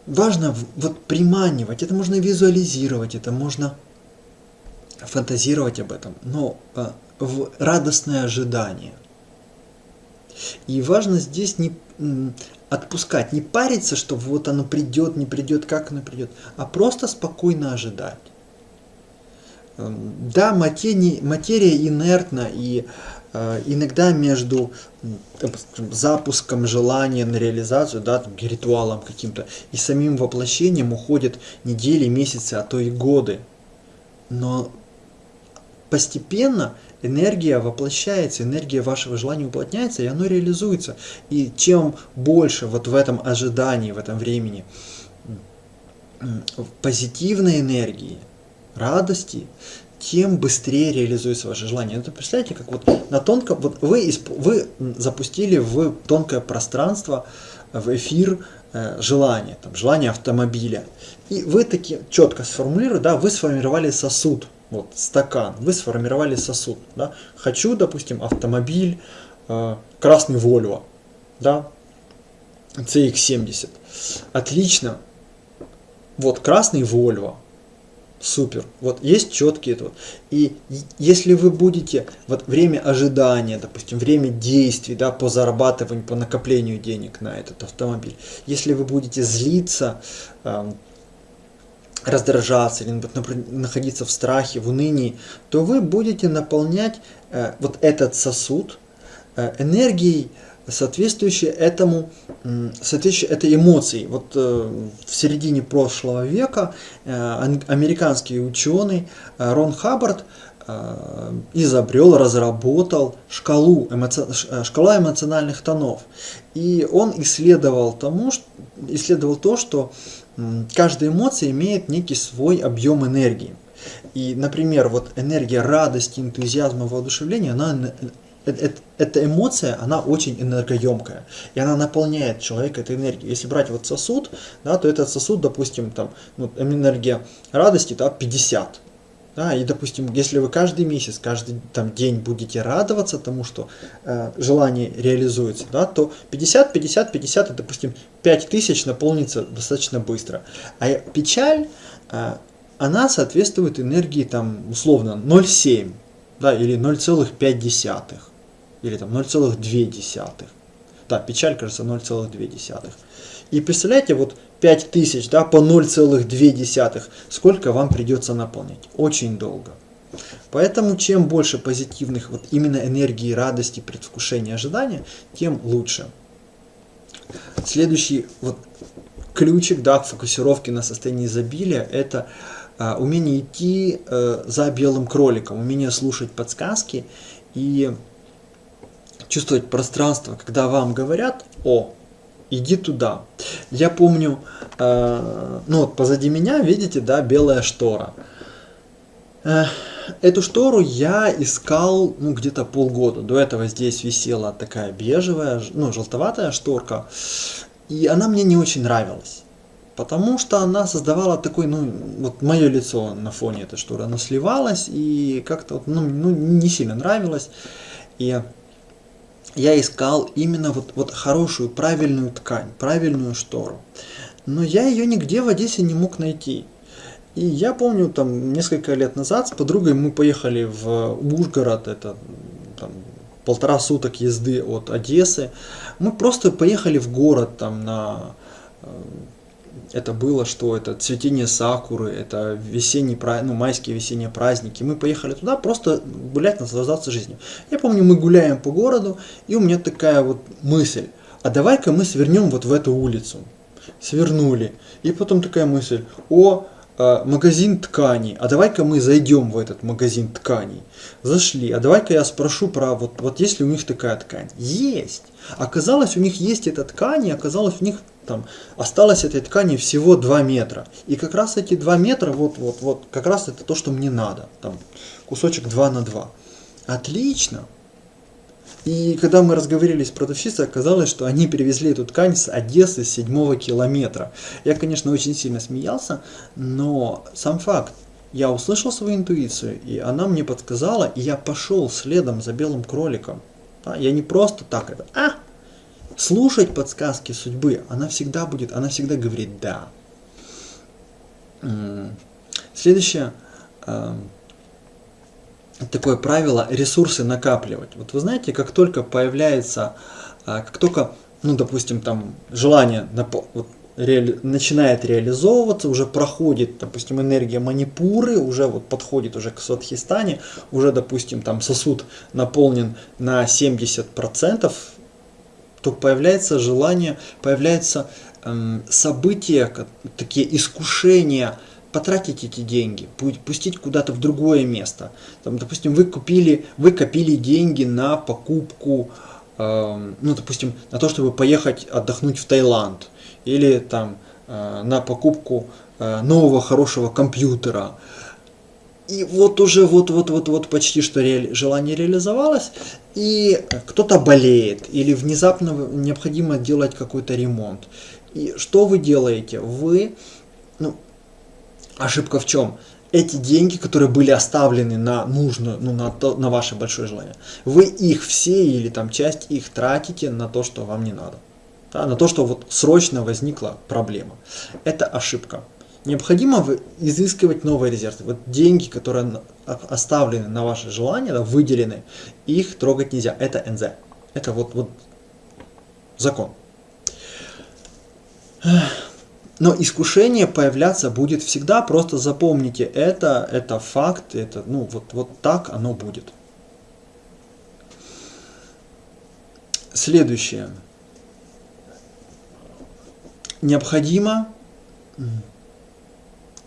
Важно вот приманивать, это можно визуализировать, это можно фантазировать об этом, но а, в радостное ожидание. И важно здесь не отпускать, не париться, что вот оно придет, не придет, как оно придет, а просто спокойно ожидать. Эм, да, материя, материя инертна, и э, иногда между запуском желания на реализацию, да, ритуалом каким-то, и самим воплощением уходят недели, месяцы, а то и годы. Но постепенно энергия воплощается, энергия вашего желания уплотняется, и оно реализуется. И чем больше вот в этом ожидании, в этом времени позитивной энергии, радости, тем быстрее реализуется ваше желание. Это представляете, как вот на тонком, вот вы, вы запустили в тонкое пространство, в эфир э, желание, там, желание автомобиля. И вы таки четко сформулируете, да, вы сформировали сосуд, вот, стакан, вы сформировали сосуд, да, хочу, допустим, автомобиль, э, красный Volvo, да, CX-70, отлично, вот, красный Volvo, супер, вот, есть четкие, вот, и если вы будете, вот, время ожидания, допустим, время действий, да, по зарабатыванию, по накоплению денег на этот автомобиль, если вы будете злиться, э, раздражаться или находиться в страхе, в унынии, то вы будете наполнять э, вот этот сосуд э, энергией, соответствующей этому, соответствующей этой эмоции. Вот э, в середине прошлого века э, американский ученый э, Рон Хаббард изобрел, разработал шкалу, эмоци... Шкала эмоциональных тонов. И он исследовал, тому, исследовал то, что каждая эмоция имеет некий свой объем энергии. И, например, вот энергия радости, энтузиазма, воодушевления, она, эта эмоция, она очень энергоемкая, и она наполняет человека этой энергией. Если брать вот сосуд, да, то этот сосуд, допустим, там, ну, энергия радости, да, 50, да, и, допустим, если вы каждый месяц, каждый там, день будете радоваться тому, что э, желание реализуется, да, то 50, 50, 50, и, допустим, 5000 наполнится достаточно быстро. А печаль, э, она соответствует энергии, там, условно, 0,7, да, или 0,5, или там 0,2. Да, печаль, кажется, 0,2. И представляете, вот 5000 да, по 0,2, сколько вам придется наполнять? Очень долго. Поэтому чем больше позитивных вот именно энергии, радости, предвкушения, ожидания, тем лучше. Следующий вот ключик да, к фокусировке на состоянии изобилия – это а, умение идти а, за белым кроликом, умение слушать подсказки и чувствовать пространство, когда вам говорят «О, иди туда». Я помню, э, ну вот позади меня, видите, да, белая штора. Э, эту штору я искал, ну, где-то полгода. До этого здесь висела такая бежевая, ну, желтоватая шторка. И она мне не очень нравилась. Потому что она создавала такой, ну, вот мое лицо на фоне этой шторы, оно сливалось и как-то, ну, ну, не сильно нравилось. И я искал именно вот, вот хорошую, правильную ткань, правильную штору. Но я ее нигде в Одессе не мог найти. И я помню, там, несколько лет назад с подругой мы поехали в Ужгород, это там, полтора суток езды от Одессы. Мы просто поехали в город там на э, это было, что это цветение сакуры, это весенний, ну, майские весенние праздники. Мы поехали туда просто гулять, наслаждаться жизнью. Я помню, мы гуляем по городу, и у меня такая вот мысль, а давай-ка мы свернем вот в эту улицу. Свернули. И потом такая мысль, о, магазин тканей, а давай-ка мы зайдем в этот магазин тканей. Зашли, а давай-ка я спрошу про, вот, вот есть ли у них такая ткань. Есть. Оказалось, у них есть эта ткань, и оказалось, у них там осталось этой ткани всего 2 метра. И как раз эти 2 метра, вот, вот, вот, как раз это то, что мне надо. Там кусочек 2 на 2. Отлично. И когда мы разговаривали с продавщицей, оказалось, что они перевезли эту ткань с Одессы с седьмого километра. Я, конечно, очень сильно смеялся, но сам факт, я услышал свою интуицию, и она мне подсказала, и я пошел следом за белым кроликом. Да? Я не просто так это, а, слушать подсказки судьбы, она всегда будет, она всегда говорит «да». Следующее эм, такое правило – ресурсы накапливать. Вот вы знаете, как только появляется, а, как только, ну, допустим, там желание вот, реали, начинает реализовываться, уже проходит, допустим, энергия манипуры, уже вот подходит уже к Сватхистане, уже, допустим, там сосуд наполнен на 70%, то появляется желание, появляется эм, события, такие искушения, потратить эти деньги, пустить куда-то в другое место. Там, допустим, вы купили, вы копили деньги на покупку, э, ну, допустим, на то, чтобы поехать отдохнуть в Таиланд, или там э, на покупку э, нового хорошего компьютера. И вот уже вот-вот-вот-вот почти что ре, желание реализовалось, и кто-то болеет, или внезапно необходимо делать какой-то ремонт. И что вы делаете? Вы, ну, ошибка в чем? Эти деньги, которые были оставлены на нужную, ну, на, то, на ваше большое желание, вы их все или там часть их тратите на то, что вам не надо да, на то, что вот срочно возникла проблема. Это ошибка. Необходимо изыскивать новые резервы. Вот деньги, которые оставлены на ваше желание, да, выделены, их трогать нельзя. Это НЗ. Это вот, вот закон. Но искушение появляться будет всегда, просто запомните это, это факт, это, ну, вот, вот так оно будет. Следующее необходимо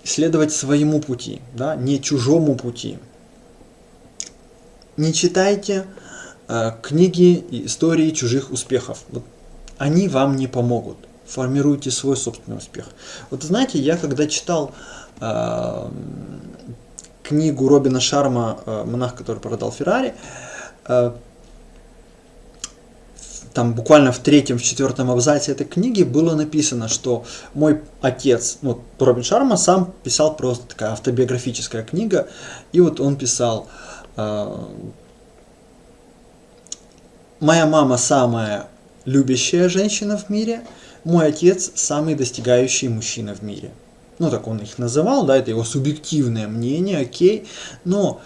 следовать своему пути, да, не чужому пути. Не читайте э, книги и истории чужих успехов. Вот, они вам не помогут. Формируйте свой собственный успех. Вот знаете, я когда читал э, книгу Робина Шарма э, «Монах, который продал Феррари», э, там буквально в третьем, в четвертом абзаце этой книги было написано, что мой отец, ну, Робин Шарма сам писал просто такая автобиографическая книга, и вот он писал, э, моя мама самая любящая женщина в мире, мой отец самый достигающий мужчина в мире. Ну, так он их называл, да, это его субъективное мнение, окей, но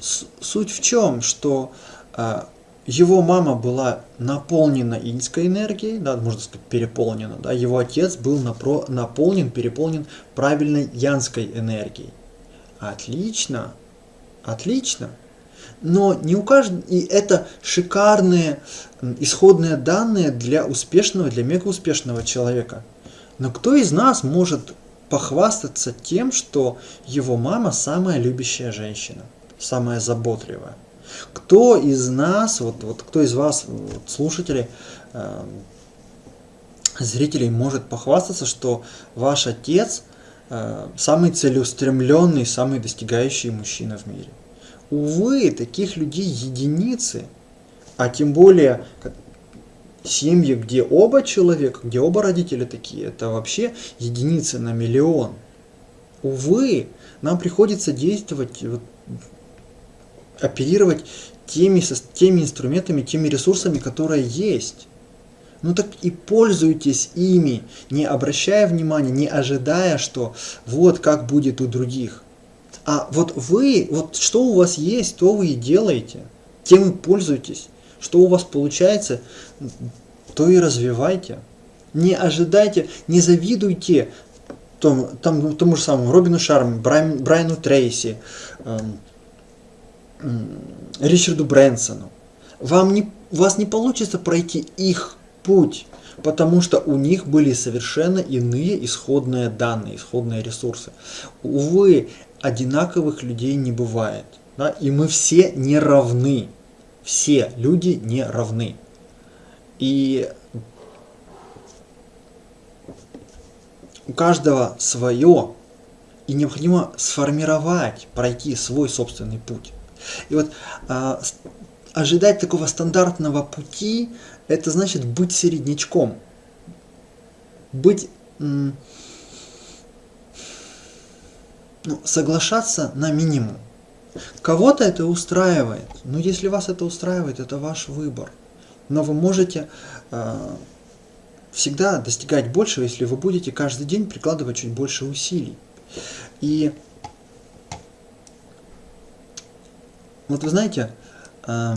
суть в чем, что э, его мама была наполнена иньской энергией, да, можно сказать, переполнена, да, его отец был напро, наполнен, переполнен правильной янской энергией. Отлично, отлично. Но не у каждого, и это шикарные исходные данные для успешного, для мегауспешного человека. Но кто из нас может похвастаться тем, что его мама самая любящая женщина, самая заботливая? Кто из нас, вот, вот кто из вас, вот, слушателей, э, зрителей, может похвастаться, что ваш отец э, самый целеустремленный, самый достигающий мужчина в мире? Увы, таких людей единицы, а тем более семьи, где оба человека, где оба родителя такие, это вообще единицы на миллион. Увы, нам приходится действовать вот оперировать теми, теми инструментами, теми ресурсами, которые есть. Ну так и пользуйтесь ими, не обращая внимания, не ожидая, что вот как будет у других. А вот вы, вот что у вас есть, то вы и делаете, тем и пользуйтесь. Что у вас получается, то и развивайте. Не ожидайте, не завидуйте тому, тому, тому же самому Робину Шарму, Брайан, Брайану Трейси, эм, Ричарду Брэнсону. Вам не, вас не получится пройти их путь, потому что у них были совершенно иные исходные данные, исходные ресурсы. Увы, одинаковых людей не бывает. Да? И мы все не равны. Все люди не равны. И у каждого свое, и необходимо сформировать, пройти свой собственный путь. И вот а, ожидать такого стандартного пути, это значит быть середнячком. Быть... ну, соглашаться на минимум. Кого-то это устраивает, но если вас это устраивает, это ваш выбор. Но вы можете э, всегда достигать большего, если вы будете каждый день прикладывать чуть больше усилий. И вот вы знаете, э,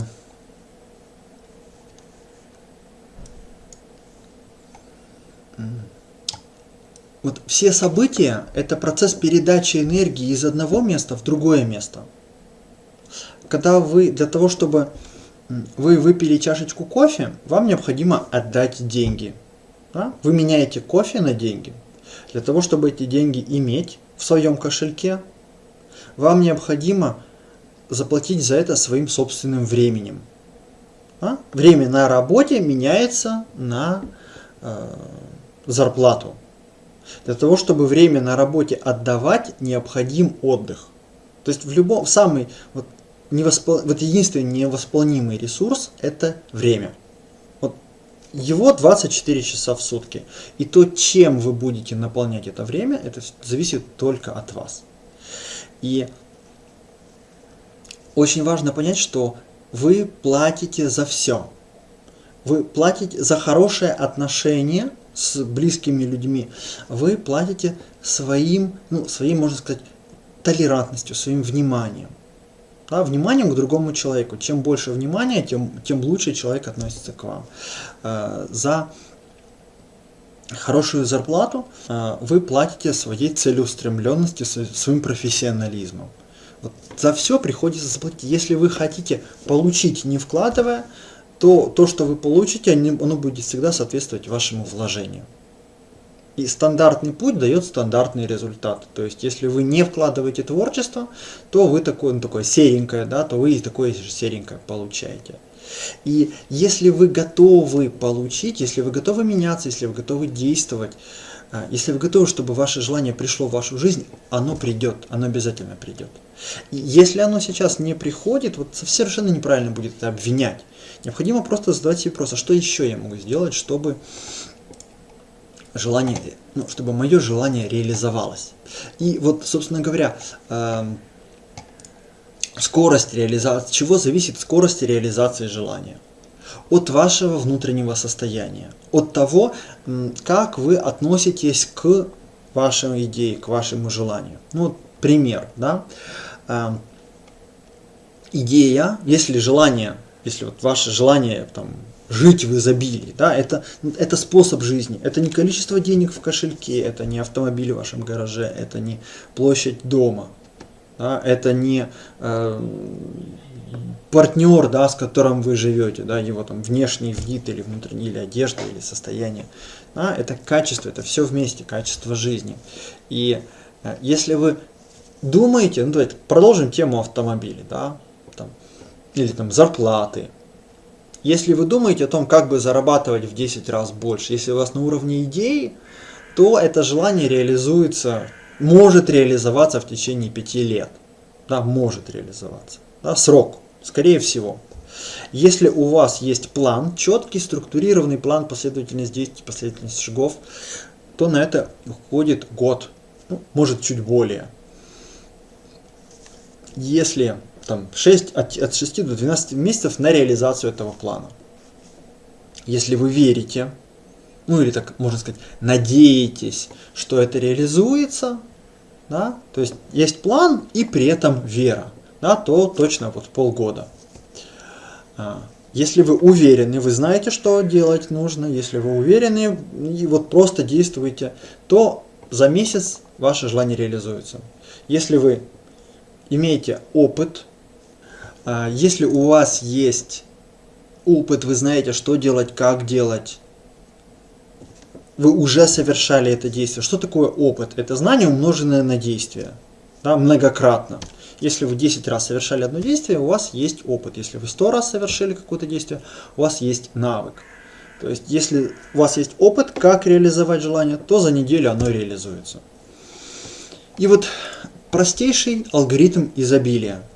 вот все события – это процесс передачи энергии из одного места в другое место – когда вы, для того, чтобы вы выпили чашечку кофе, вам необходимо отдать деньги. Да? Вы меняете кофе на деньги. Для того, чтобы эти деньги иметь в своем кошельке, вам необходимо заплатить за это своим собственным временем. Да? Время на работе меняется на э, зарплату. Для того, чтобы время на работе отдавать, необходим отдых. То есть в любом, самый, вот невоспол... вот единственный невосполнимый ресурс – это время. Вот его 24 часа в сутки. И то, чем вы будете наполнять это время, это зависит только от вас. И очень важно понять, что вы платите за все. Вы платите за хорошее отношение с близкими людьми. Вы платите своим, ну, своим, можно сказать, толерантностью, своим вниманием да, вниманием к другому человеку. Чем больше внимания, тем, тем лучше человек относится к вам. Э, за хорошую зарплату э, вы платите своей целеустремленностью, своим профессионализмом. Вот за все приходится заплатить. Если вы хотите получить, не вкладывая, то то, что вы получите, оно будет всегда соответствовать вашему вложению. И стандартный путь дает стандартный результат. То есть, если вы не вкладываете творчество, то вы такое, ну, такое серенькое, да, то вы и такое же серенькое получаете. И если вы готовы получить, если вы готовы меняться, если вы готовы действовать, а, если вы готовы, чтобы ваше желание пришло в вашу жизнь, оно придет, оно обязательно придет. И если оно сейчас не приходит, вот совершенно неправильно будет это обвинять. Необходимо просто задать себе вопрос, а что еще я могу сделать, чтобы желание, ну, чтобы мое желание реализовалось. И вот, собственно говоря, э, скорость реализации, чего зависит скорость реализации желания? От вашего внутреннего состояния, от того, как вы относитесь к вашей идее, к вашему желанию. Ну, пример, да. Э, идея, если желание, если вот ваше желание там жить в изобилии. Да? Это, это способ жизни. Это не количество денег в кошельке, это не автомобиль в вашем гараже, это не площадь дома. Да? Это не э, партнер, да, с которым вы живете, да, его там внешний вид или внутренний, или одежда, или состояние. Да? Это качество, это все вместе, качество жизни. И э, если вы думаете, ну давайте продолжим тему автомобилей, да, или там зарплаты, если вы думаете о том, как бы зарабатывать в 10 раз больше, если у вас на уровне идеи, то это желание реализуется, может реализоваться в течение 5 лет. Да, может реализоваться. Да, срок, скорее всего. Если у вас есть план, четкий, структурированный план, последовательность действий, последовательность шагов, то на это уходит год, ну, может чуть более. Если там, 6, от, от 6 до 12 месяцев на реализацию этого плана. Если вы верите, ну или так можно сказать, надеетесь, что это реализуется, да, то есть есть план и при этом вера, да, то точно вот полгода. А, если вы уверены, вы знаете, что делать нужно, если вы уверены и вот просто действуете, то за месяц ваше желание реализуется. Если вы имеете опыт если у вас есть опыт, вы знаете, что делать, как делать, вы уже совершали это действие. Что такое опыт? Это знание, умноженное на действие, да, многократно. Если вы 10 раз совершали одно действие, у вас есть опыт. Если вы 100 раз совершили какое-то действие, у вас есть навык. То есть, если у вас есть опыт, как реализовать желание, то за неделю оно реализуется. И вот простейший алгоритм изобилия –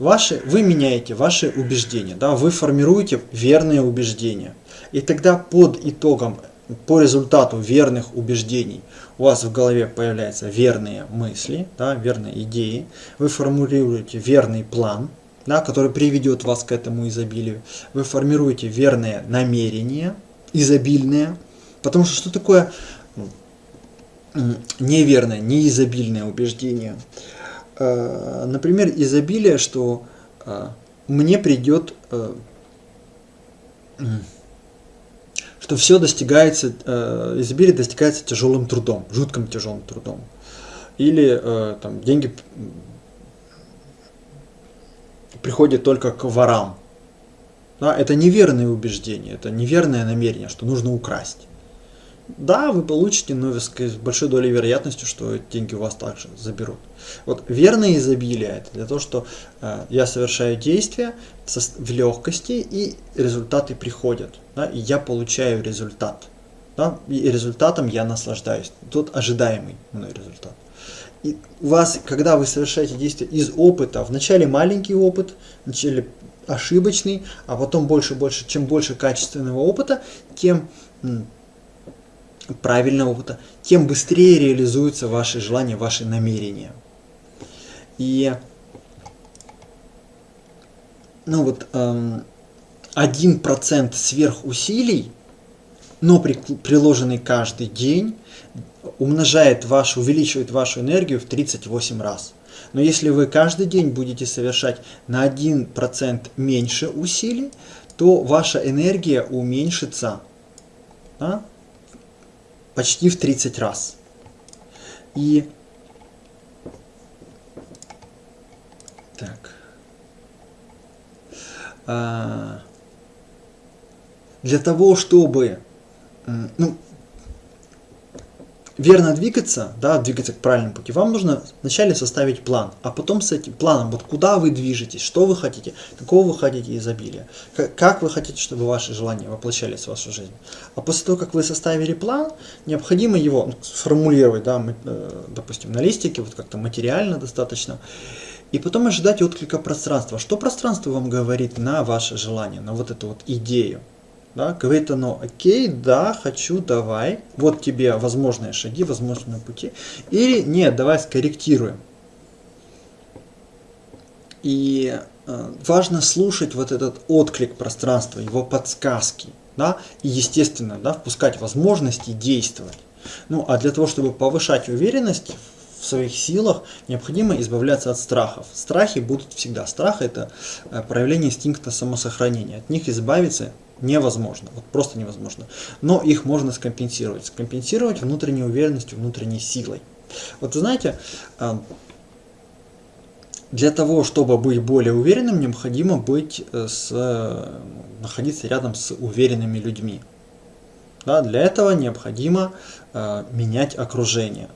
Ваши, вы меняете ваши убеждения, да, вы формируете верные убеждения. И тогда под итогом по результату верных убеждений у вас в голове появляются верные мысли, да, верные идеи, вы формулируете верный план, да, который приведет вас к этому изобилию, вы формируете верные намерения, изобильные, потому что что такое неверное, неизобильное убеждение? Э, например, изобилие, что э, мне придет э, что все достигается, изобилие достигается тяжелым трудом, жутким тяжелым трудом. Или там, деньги приходят только к ворам. Да, это неверное убеждение, это неверное намерение, что нужно украсть. Да, вы получите, но с большой долей вероятностью, что деньги у вас также заберут. Вот верное изобилие это для того, что э, я совершаю действия в легкости и результаты приходят. Да, и я получаю результат. Да, и результатом я наслаждаюсь. Тут ожидаемый мной результат. И у вас, когда вы совершаете действия из опыта, вначале маленький опыт, вначале ошибочный, а потом больше, больше, чем больше качественного опыта, тем правильного опыта, тем быстрее реализуются ваши желания, ваши намерения. И ну вот эм, один процент сверхусилий, но при, приложенный каждый день, умножает вашу, увеличивает вашу энергию в 38 раз. Но если вы каждый день будете совершать на 1% меньше усилий, то ваша энергия уменьшится да, почти в 30 раз. И так. А, для того, чтобы ну, верно двигаться, да, двигаться к правильному пути, вам нужно вначале составить план, а потом с этим планом, вот куда вы движетесь, что вы хотите, какого вы хотите изобилия, как, вы хотите, чтобы ваши желания воплощались в вашу жизнь. А после того, как вы составили план, необходимо его ну, сформулировать, да, э, допустим, на листике, вот как-то материально достаточно, и потом ожидать отклика пространства. Что пространство вам говорит на ваше желание, на вот эту вот идею? Да, говорит оно, окей, да, хочу, давай, вот тебе возможные шаги, возможные пути. Или нет, давай скорректируем. И э, важно слушать вот этот отклик пространства, его подсказки. Да, и естественно, да, впускать возможности действовать. Ну, а для того, чтобы повышать уверенность в своих силах, необходимо избавляться от страхов. Страхи будут всегда. Страх – это э, проявление инстинкта самосохранения. От них избавиться невозможно, вот просто невозможно. Но их можно скомпенсировать. Скомпенсировать внутренней уверенностью, внутренней силой. Вот вы знаете, для того, чтобы быть более уверенным, необходимо быть э, с, находиться рядом с уверенными людьми. Да, для этого необходимо э, менять окружение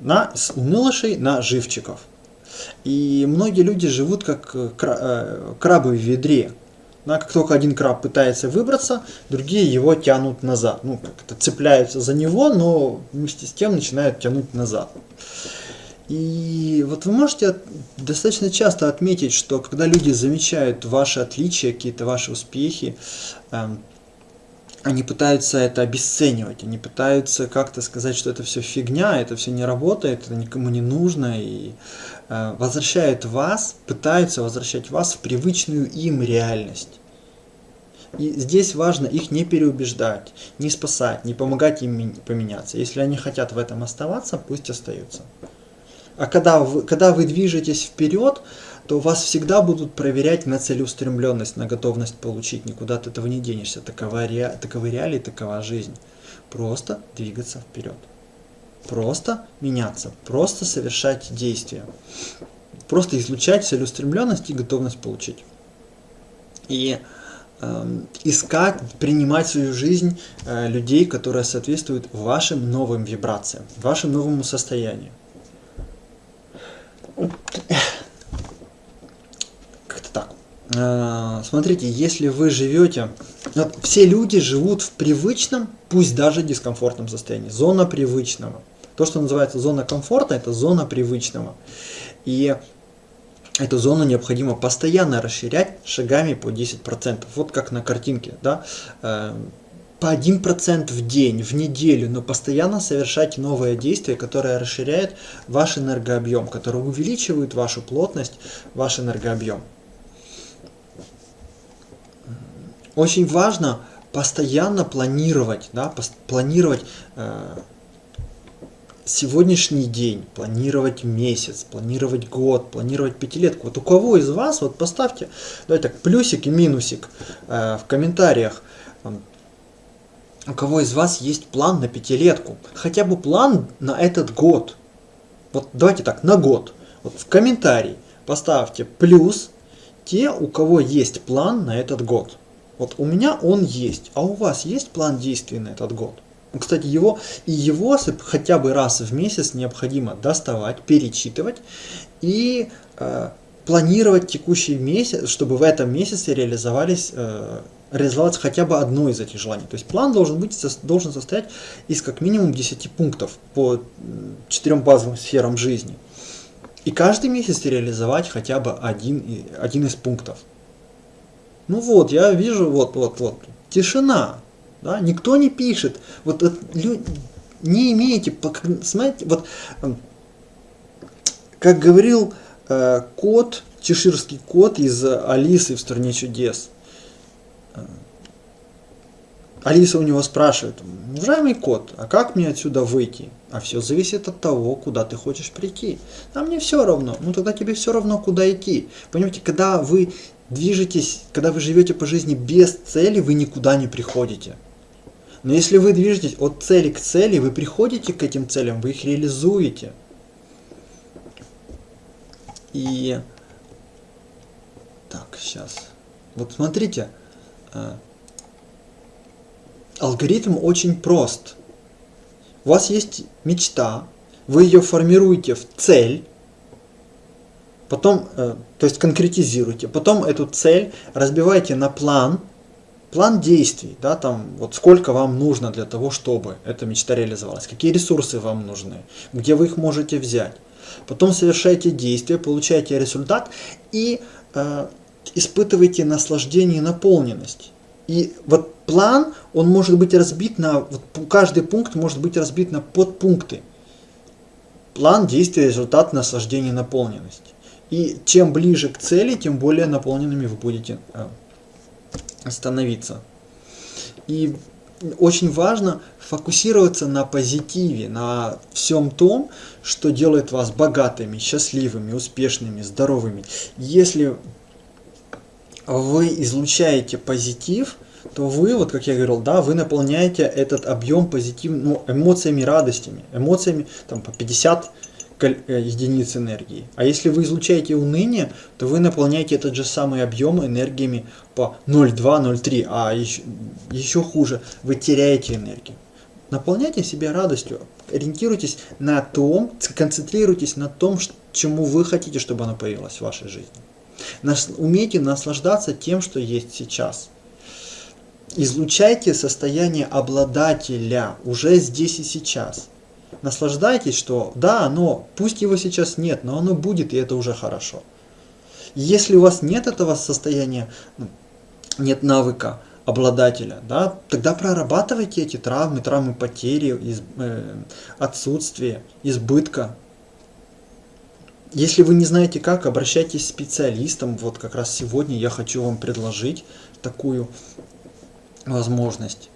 на, с унылышей на живчиков. И многие люди живут как э, э, крабы в ведре. Да, как только один краб пытается выбраться, другие его тянут назад. Ну, как-то цепляются за него, но вместе с тем начинают тянуть назад. И вот вы можете достаточно часто отметить, что когда люди замечают ваши отличия, какие-то ваши успехи, эм, они пытаются это обесценивать, они пытаются как-то сказать, что это все фигня, это все не работает, это никому не нужно, и возвращают вас, пытаются возвращать вас в привычную им реальность. И здесь важно их не переубеждать, не спасать, не помогать им поменяться. Если они хотят в этом оставаться, пусть остаются. А когда вы, когда вы движетесь вперед, то вас всегда будут проверять на целеустремленность, на готовность получить. Никуда от этого не денешься. Такова, таковы реалии, такова жизнь. Просто двигаться вперед. Просто меняться. Просто совершать действия. Просто излучать целеустремленность и готовность получить. И э, искать, принимать в свою жизнь э, людей, которые соответствуют вашим новым вибрациям, вашему новому состоянию. Э, смотрите, если вы живете, вот все люди живут в привычном, пусть даже дискомфортном состоянии, зона привычного. То, что называется зона комфорта, это зона привычного. И эту зону необходимо постоянно расширять шагами по 10%. Вот как на картинке. Да? Э, по 1% в день, в неделю, но постоянно совершайте новые действия, которые расширяют ваш энергообъем, которые увеличивают вашу плотность, ваш энергообъем. Очень важно постоянно планировать, да, планировать э, сегодняшний день, планировать месяц, планировать год, планировать пятилетку. Вот у кого из вас, вот поставьте, давайте так, плюсик и минусик э, в комментариях. У кого из вас есть план на пятилетку? Хотя бы план на этот год. Вот давайте так, на год. Вот в комментарии поставьте плюс те, у кого есть план на этот год. Вот у меня он есть, а у вас есть план действий на этот год? Кстати, его и его хотя бы раз в месяц необходимо доставать, перечитывать и э, планировать текущий месяц, чтобы в этом месяце реализовались, э, реализовалось хотя бы одно из этих желаний. То есть план должен, быть, должен состоять из как минимум 10 пунктов по четырем базовым сферам жизни. И каждый месяц реализовать хотя бы один, один из пунктов. Ну вот, я вижу, вот, вот, вот, тишина. Да? Никто не пишет. Вот, вот не имеете, смотрите, вот как говорил э, кот, чеширский кот из Алисы в стране чудес. Э, Алиса у него спрашивает, уважаемый кот, а как мне отсюда выйти? А все зависит от того, куда ты хочешь прийти. А мне все равно. Ну тогда тебе все равно, куда идти. Понимаете, когда вы движетесь, когда вы живете по жизни без цели, вы никуда не приходите. Но если вы движетесь от цели к цели, вы приходите к этим целям, вы их реализуете. И так, сейчас. Вот смотрите, э, алгоритм очень прост. У вас есть мечта, вы ее формируете в цель, потом, э, то есть конкретизируйте, потом эту цель разбивайте на план, план действий, да, там, вот сколько вам нужно для того, чтобы эта мечта реализовалась, какие ресурсы вам нужны, где вы их можете взять. Потом совершайте действия, получаете результат и э, испытываете наслаждение и наполненность. И вот план, он может быть разбит на, вот каждый пункт может быть разбит на подпункты. План, действие, результат, наслаждение, наполненность. И чем ближе к цели, тем более наполненными вы будете э, становиться. И очень важно фокусироваться на позитиве, на всем том, что делает вас богатыми, счастливыми, успешными, здоровыми. Если вы излучаете позитив, то вы, вот как я говорил, да, вы наполняете этот объем позитив, ну, эмоциями, радостями, эмоциями там по 50 Э, единиц энергии. А если вы излучаете уныние, то вы наполняете этот же самый объем энергиями по 0,2-0,3, а еще, еще хуже, вы теряете энергию. Наполняйте себя радостью, ориентируйтесь на том, концентрируйтесь на том, чему вы хотите, чтобы оно появилось в вашей жизни. Умейте наслаждаться тем, что есть сейчас. Излучайте состояние обладателя уже здесь и сейчас наслаждайтесь, что да, оно, пусть его сейчас нет, но оно будет, и это уже хорошо. Если у вас нет этого состояния, ну, нет навыка обладателя, да, тогда прорабатывайте эти травмы, травмы потери, из, э, отсутствия, избытка. Если вы не знаете как, обращайтесь к специалистам. Вот как раз сегодня я хочу вам предложить такую возможность.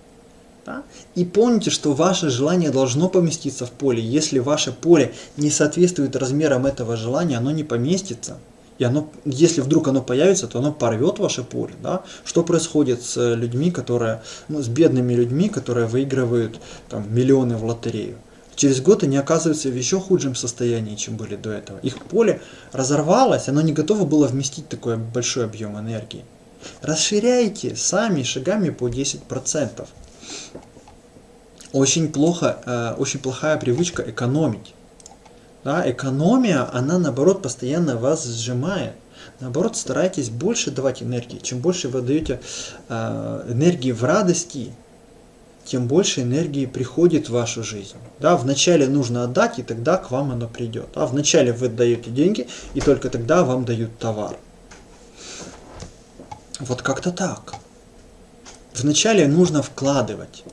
Да? И помните, что ваше желание должно поместиться в поле. Если ваше поле не соответствует размерам этого желания, оно не поместится. И оно, если вдруг оно появится, то оно порвет ваше поле. Да? Что происходит с людьми, которые, ну, с бедными людьми, которые выигрывают там, миллионы в лотерею? Через год они оказываются в еще худшем состоянии, чем были до этого. Их поле разорвалось, оно не готово было вместить такой большой объем энергии. Расширяйте сами шагами по 10% очень плохо, э, очень плохая привычка экономить. Да, экономия, она наоборот постоянно вас сжимает. Наоборот, старайтесь больше давать энергии. Чем больше вы даете э, энергии в радости, тем больше энергии приходит в вашу жизнь. Да, вначале нужно отдать, и тогда к вам оно придет. А вначале вы даете деньги, и только тогда вам дают товар. Вот как-то так. вначале нужно вкладывать.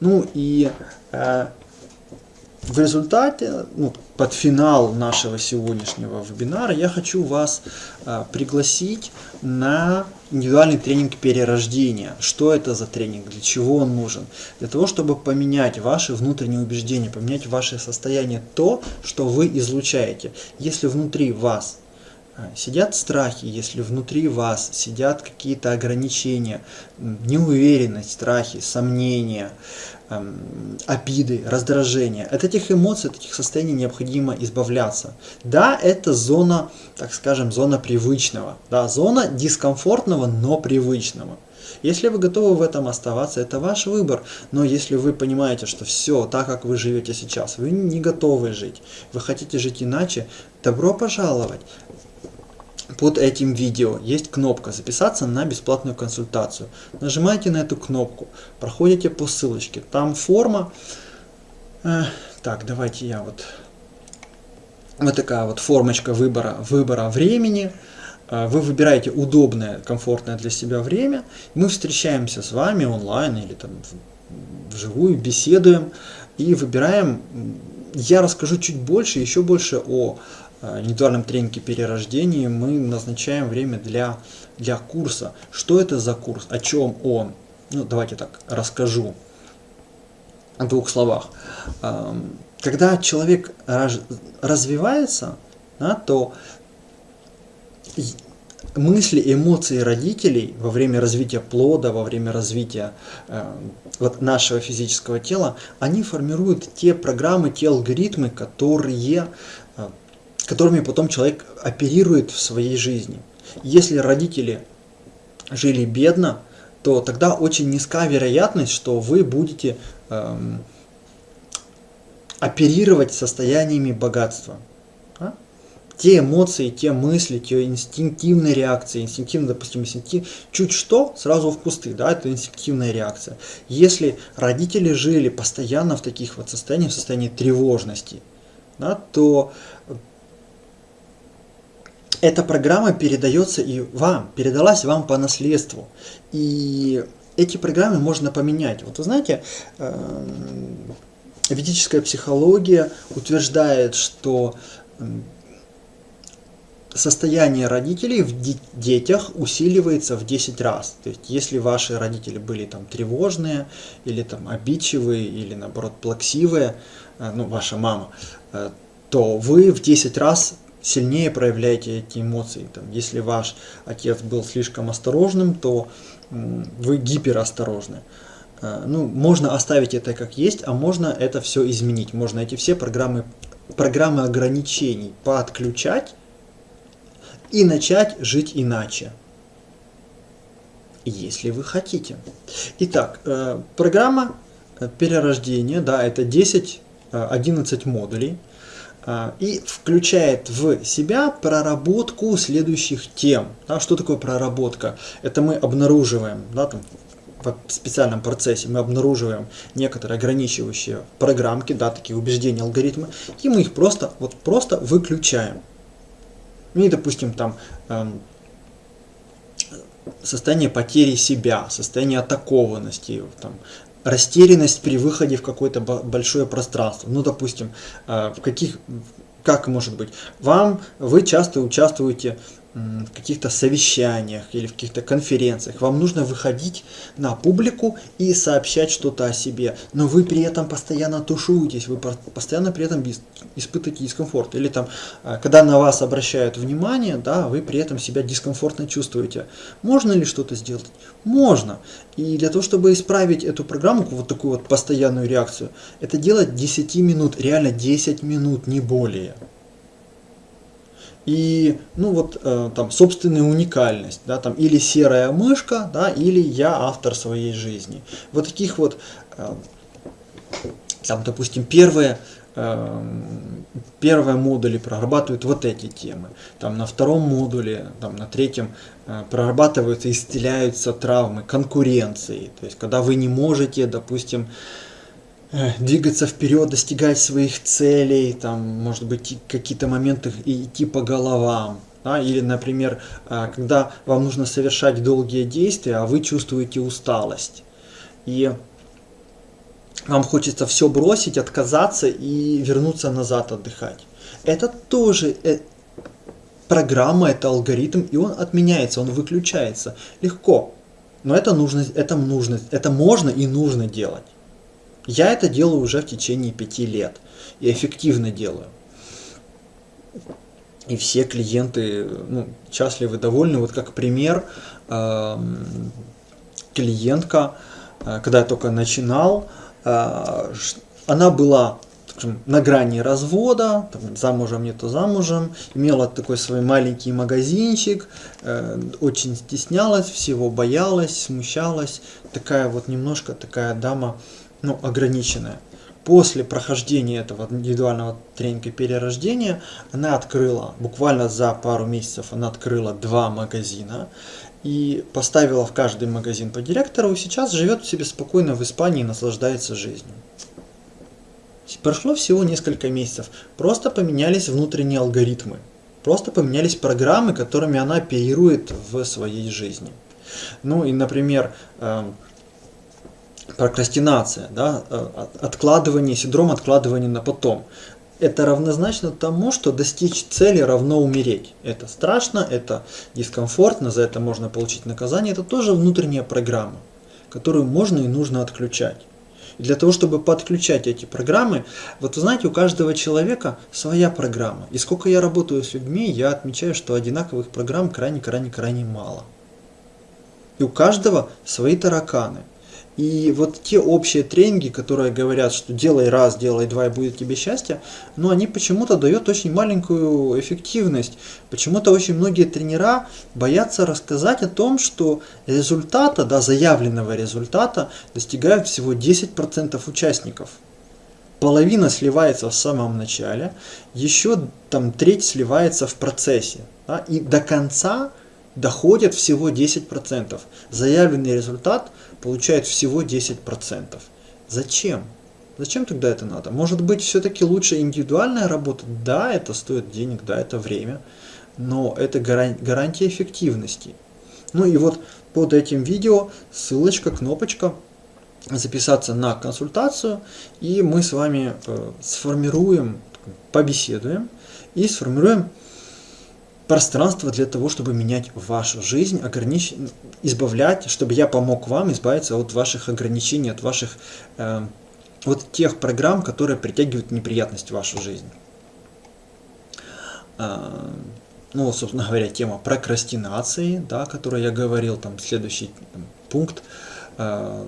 Ну и э, в результате, ну, под финал нашего сегодняшнего вебинара, я хочу вас э, пригласить на индивидуальный тренинг перерождения. Что это за тренинг, для чего он нужен? Для того, чтобы поменять ваши внутренние убеждения, поменять ваше состояние, то, что вы излучаете. Если внутри вас сидят страхи, если внутри вас сидят какие-то ограничения, неуверенность, страхи, сомнения, обиды, раздражения. От этих эмоций, от этих состояний необходимо избавляться. Да, это зона, так скажем, зона привычного, да, зона дискомфортного, но привычного. Если вы готовы в этом оставаться, это ваш выбор. Но если вы понимаете, что все так, как вы живете сейчас, вы не готовы жить, вы хотите жить иначе, добро пожаловать под этим видео есть кнопка «Записаться на бесплатную консультацию». Нажимаете на эту кнопку, проходите по ссылочке. Там форма. Э, так, давайте я вот... Вот такая вот формочка выбора, выбора времени. Э, вы выбираете удобное, комфортное для себя время. Мы встречаемся с вами онлайн или там вживую, беседуем и выбираем. Я расскажу чуть больше, еще больше о индивидуальном тренинге перерождения мы назначаем время для, для курса. Что это за курс? О чем он? Ну, давайте так расскажу в двух словах. Эм, когда человек развивается, да, то мысли, эмоции родителей во время развития плода, во время развития э, вот нашего физического тела, они формируют те программы, те алгоритмы, которые э, которыми потом человек оперирует в своей жизни. Если родители жили бедно, то тогда очень низка вероятность, что вы будете эм, оперировать состояниями богатства. А? Те эмоции, те мысли, те инстинктивные реакции, инстинктивно, допустим, инстинктив, чуть что, сразу в кусты, да, это инстинктивная реакция. Если родители жили постоянно в таких вот состояниях, в состоянии тревожности, да, то эта программа передается и вам, передалась вам по наследству. И эти программы можно поменять. Вот вы знаете, эм, ведическая психология утверждает, что эм, состояние родителей в детях усиливается в 10 раз. То есть, если ваши родители были там тревожные, или там обидчивые, или наоборот плаксивые, э, ну, ваша мама, э, то вы в 10 раз сильнее проявляете эти эмоции. Там, если ваш отец был слишком осторожным, то вы гиперосторожны. Э, ну, можно оставить это как есть, а можно это все изменить. Можно эти все программы, программы ограничений подключать и начать жить иначе. Если вы хотите. Итак, э, программа э, перерождения, да, это 10-11 модулей. А, и включает в себя проработку следующих тем. Да, что такое проработка? Это мы обнаруживаем да, там, в специальном процессе, мы обнаруживаем некоторые ограничивающие программки, да, такие убеждения, алгоритмы, и мы их просто, вот, просто выключаем. Ну и, допустим, там эм, состояние потери себя, состояние атакованности, там, растерянность при выходе в какое-то большое пространство. Ну, допустим, э, в каких, как может быть, вам, вы часто участвуете в каких-то совещаниях или в каких-то конференциях. Вам нужно выходить на публику и сообщать что-то о себе, но вы при этом постоянно тушуетесь, вы постоянно при этом испытываете дискомфорт. Или там, а, когда на вас обращают внимание, да, вы при этом себя дискомфортно чувствуете. Можно ли что-то сделать? Можно. И для того, чтобы исправить эту программу, вот такую вот постоянную реакцию, это делать 10 минут, реально 10 минут, не более и, ну вот, э, там, собственная уникальность, да, там, или серая мышка, да, или я автор своей жизни. Вот таких вот, э, там, допустим, первые, э, первые модули прорабатывают вот эти темы. Там на втором модуле, там на третьем э, прорабатываются, исцеляются травмы конкуренции. То есть, когда вы не можете, допустим, двигаться вперед, достигать своих целей, там, может быть, какие-то моменты идти по головам. Да? Или, например, э, когда вам нужно совершать долгие действия, а вы чувствуете усталость. И вам хочется все бросить, отказаться и вернуться назад отдыхать. Это тоже э, программа, это алгоритм, и он отменяется, он выключается. Легко. Но это нужно, это нужно, это можно и нужно делать. Я это делаю уже в течение пяти лет. И эффективно делаю. И все клиенты ну, счастливы, довольны. Вот как пример, э, клиентка, э, когда я только начинал, э, она была на грани развода, там, замужем, не то замужем, имела такой свой маленький магазинчик, э, очень стеснялась, всего боялась, смущалась, такая вот немножко такая дама, ну, ограниченная. После прохождения этого индивидуального тренинга перерождения она открыла, буквально за пару месяцев она открыла два магазина и поставила в каждый магазин по директору, и сейчас живет себе спокойно в Испании и наслаждается жизнью. Прошло всего несколько месяцев, просто поменялись внутренние алгоритмы, просто поменялись программы, которыми она оперирует в своей жизни. Ну и, например, эм, прокрастинация, да, э, откладывание, синдром откладывания на потом. Это равнозначно тому, что достичь цели равно умереть. Это страшно, это дискомфортно, за это можно получить наказание. Это тоже внутренняя программа, которую можно и нужно отключать. И для того, чтобы подключать эти программы, вот вы знаете, у каждого человека своя программа. И сколько я работаю с людьми, я отмечаю, что одинаковых программ крайне-крайне-крайне мало. И у каждого свои тараканы – и вот те общие тренинги, которые говорят, что делай раз, делай два и будет тебе счастье, но они почему-то дают очень маленькую эффективность. Почему-то очень многие тренера боятся рассказать о том, что результата, да, заявленного результата достигают всего 10% участников. Половина сливается в самом начале, еще там треть сливается в процессе. Да, и до конца доходит всего 10%. Заявленный результат получает всего 10%. Зачем? Зачем тогда это надо? Может быть, все-таки лучше индивидуальная работа? Да, это стоит денег, да, это время, но это гарантия эффективности. Ну и вот под этим видео ссылочка, кнопочка записаться на консультацию, и мы с вами э, сформируем, побеседуем и сформируем пространство для того, чтобы менять вашу жизнь, огранич... избавлять, чтобы я помог вам избавиться от ваших ограничений, от ваших э, вот тех программ, которые притягивают неприятность в вашу жизнь. Э, ну, собственно говоря, тема прокрастинации, да, о которой я говорил, там следующий там, пункт. Э,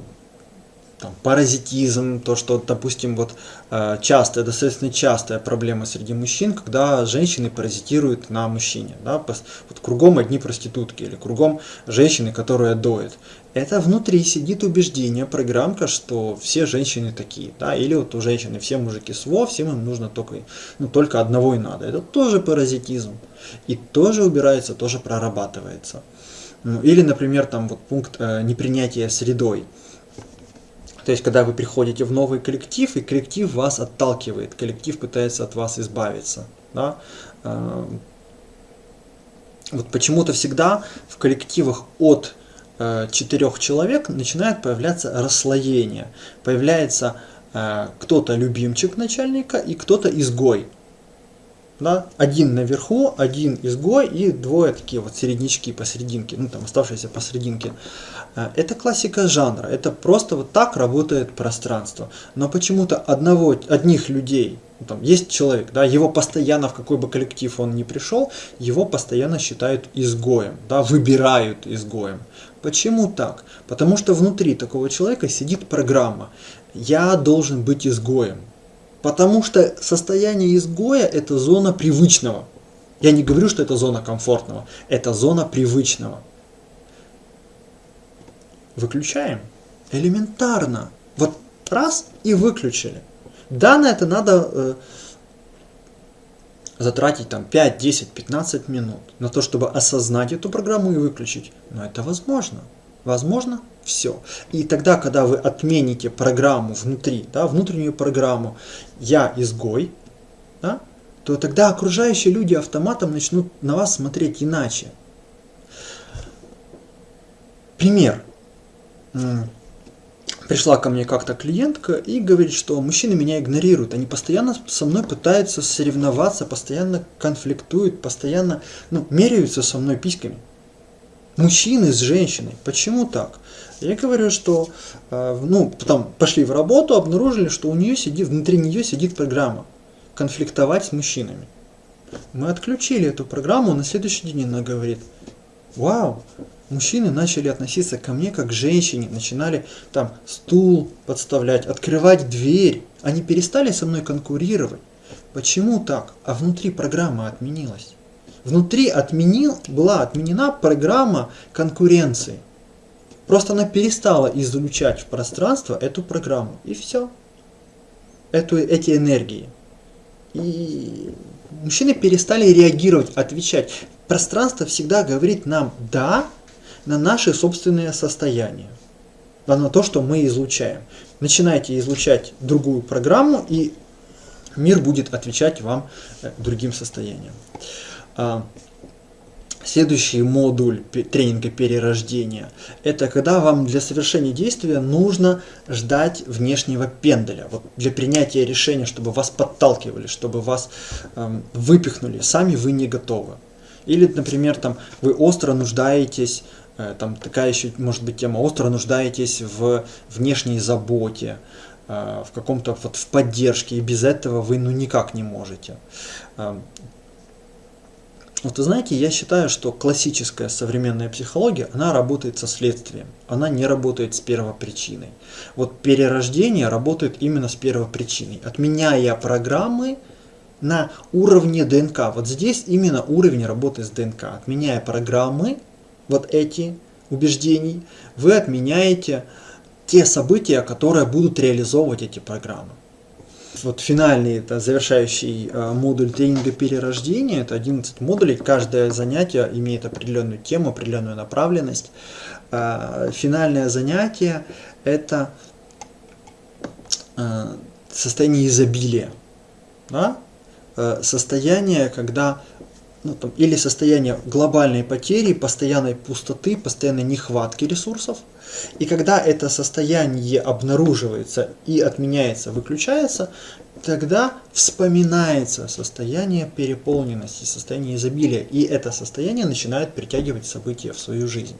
там, паразитизм, то, что, допустим, вот э, частая, достаточно частая проблема среди мужчин, когда женщины паразитируют на мужчине. Да? Вот кругом одни проститутки или кругом женщины, которые доят. Это внутри сидит убеждение, программка, что все женщины такие. Да? Или вот у женщины все мужики СВО, всем им нужно только, ну, только одного и надо. Это тоже паразитизм. И тоже убирается, тоже прорабатывается. Ну, или, например, там вот пункт э, непринятия средой. То есть, когда вы приходите в новый коллектив, и коллектив вас отталкивает, коллектив пытается от вас избавиться. Да? Эм, вот почему-то всегда в коллективах от э, четырех человек начинает появляться расслоение. Появляется э, кто-то любимчик начальника и кто-то изгой. Да? Один наверху, один изгой и двое такие вот середнячки посерединке, ну там оставшиеся посерединке. Э, это классика жанра, это просто вот так работает пространство. Но почему-то одного, одних людей, ну, там есть человек, да, его постоянно в какой бы коллектив он ни пришел, его постоянно считают изгоем, да, выбирают изгоем. Почему так? Потому что внутри такого человека сидит программа «я должен быть изгоем». Потому что состояние изгоя – это зона привычного. Я не говорю, что это зона комфортного, это зона привычного. Выключаем. Элементарно. Вот раз и выключили. Да, на это надо э, затратить там 5, 10, 15 минут на то, чтобы осознать эту программу и выключить. Но это возможно. Возможно все. И тогда, когда вы отмените программу внутри, да, внутреннюю программу «я изгой», да, то тогда окружающие люди автоматом начнут на вас смотреть иначе. Пример. Пришла ко мне как-то клиентка и говорит, что мужчины меня игнорируют. Они постоянно со мной пытаются соревноваться, постоянно конфликтуют, постоянно ну, меряются со мной письками. Мужчины с женщиной. Почему так? Я говорю, что э, ну, потом пошли в работу, обнаружили, что у нее сидит, внутри нее сидит программа конфликтовать с мужчинами. Мы отключили эту программу, на следующий день она говорит, вау, мужчины начали относиться ко мне как к женщине, начинали там стул подставлять, открывать дверь. Они перестали со мной конкурировать. Почему так? А внутри программа отменилась. Внутри отменил, была отменена программа конкуренции. Просто она перестала излучать в пространство эту программу. И все. Эту, эти энергии. И мужчины перестали реагировать, отвечать. Пространство всегда говорит нам «да» на наши собственные состояния. Да, на то, что мы излучаем. Начинайте излучать другую программу, и мир будет отвечать вам э, другим состоянием. А, следующий модуль тренинга перерождения – это когда вам для совершения действия нужно ждать внешнего пенделя. Вот для принятия решения, чтобы вас подталкивали, чтобы вас эм, выпихнули, сами вы не готовы. Или, например, там, вы остро нуждаетесь, э, там такая еще может быть тема, остро нуждаетесь в внешней заботе, э, в каком-то вот в поддержке, и без этого вы ну никак не можете. Эм, вот вы знаете, я считаю, что классическая современная психология, она работает со следствием, она не работает с первопричиной. Вот перерождение работает именно с первопричиной, отменяя программы на уровне ДНК. Вот здесь именно уровень работы с ДНК. Отменяя программы, вот эти убеждений, вы отменяете те события, которые будут реализовывать эти программы вот финальный, это завершающий э, модуль тренинга перерождения, это 11 модулей, каждое занятие имеет определенную тему, определенную направленность. Э, финальное занятие это э, состояние изобилия, да? состояние, когда ну, там, или состояние глобальной потери, постоянной пустоты, постоянной нехватки ресурсов. И когда это состояние обнаруживается и отменяется, выключается, тогда вспоминается состояние переполненности, состояние изобилия. И это состояние начинает притягивать события в свою жизнь.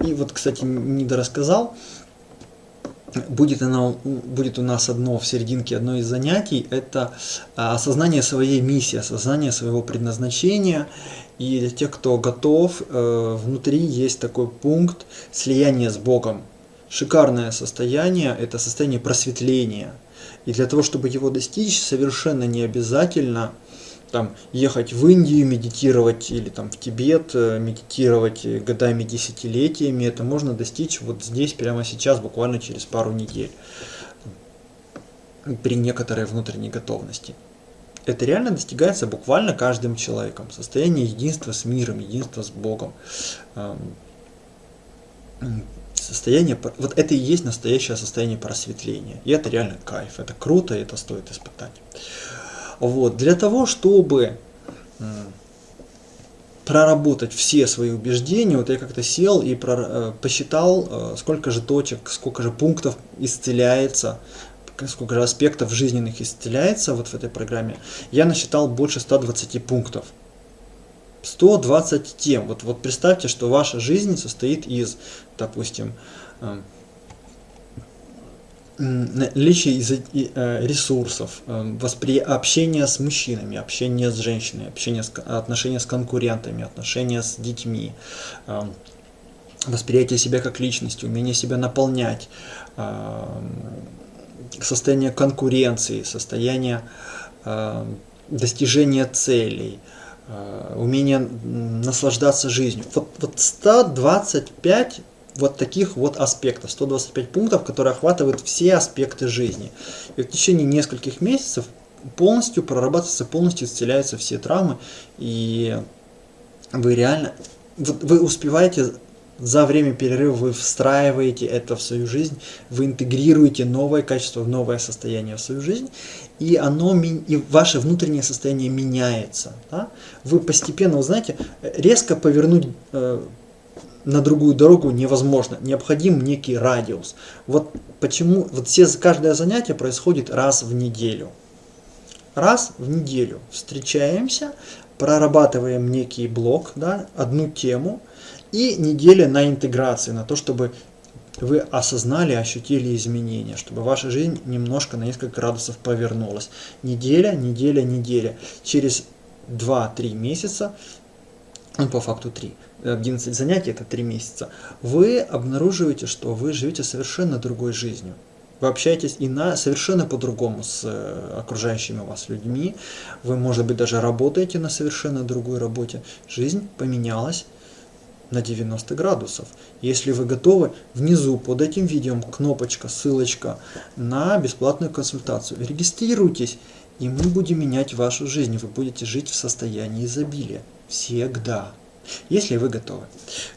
И вот, кстати, недорассказал, будет, оно, будет у нас одно в серединке, одно из занятий, это а, осознание своей миссии, осознание своего предназначения. И для тех, кто готов, э, внутри есть такой пункт слияния с Богом. Шикарное состояние, это состояние просветления. И для того, чтобы его достичь, совершенно не обязательно там ехать в Индию, медитировать или там в Тибет, э, медитировать годами, десятилетиями, это можно достичь вот здесь, прямо сейчас, буквально через пару недель, при некоторой внутренней готовности. Это реально достигается буквально каждым человеком. Состояние единства с миром, единства с Богом. Состояние, вот это и есть настоящее состояние просветления. И это реально кайф, это круто, и это стоит испытать. Вот. Для того, чтобы проработать все свои убеждения, вот я как-то сел и э, посчитал, э, сколько же точек, сколько же пунктов исцеляется, сколько же аспектов жизненных исцеляется вот в этой программе. Я насчитал больше 120 пунктов. 120 тем. Вот, вот представьте, что ваша жизнь состоит из, допустим, э, наличие э, ресурсов, э, воспри... общение с мужчинами, общение с женщинами, общение с... отношения с конкурентами, отношения с детьми, э, восприятие себя как личности, умение себя наполнять, состояние конкуренции, состояние достижения целей, умение наслаждаться жизнью. Вот, вот 125 вот таких вот аспектов, 125 пунктов, которые охватывают все аспекты жизни. И в течение нескольких месяцев полностью прорабатываются, полностью исцеляются все травмы, и вы реально, вы успеваете За время перерыва вы встраиваете это в свою жизнь, вы интегрируете новое качество новое состояние в свою жизнь, и оно и ваше внутреннее состояние меняется. Да? Вы постепенно, вы знаете, резко повернуть э, на другую дорогу невозможно, необходим некий радиус. Вот почему вот все каждое занятие происходит раз в неделю. Раз в неделю встречаемся, прорабатываем некий блок, да, одну тему, и неделя на интеграцию, на то, чтобы вы осознали, ощутили изменения, чтобы ваша жизнь немножко на несколько градусов повернулась. Неделя, неделя, неделя. Через 2-3 месяца, ну по факту 3, 11 занятий это 3 месяца, вы обнаруживаете, что вы живете совершенно другой жизнью. Вы общаетесь и на совершенно по-другому с э, окружающими вас людьми. Вы, может быть, даже работаете на совершенно другой работе. Жизнь поменялась на 90 градусов. Если вы готовы, внизу под этим видео кнопочка, ссылочка на бесплатную консультацию. Регистрируйтесь, и мы будем менять вашу жизнь. Вы будете жить в состоянии изобилия. Всегда. Если вы готовы.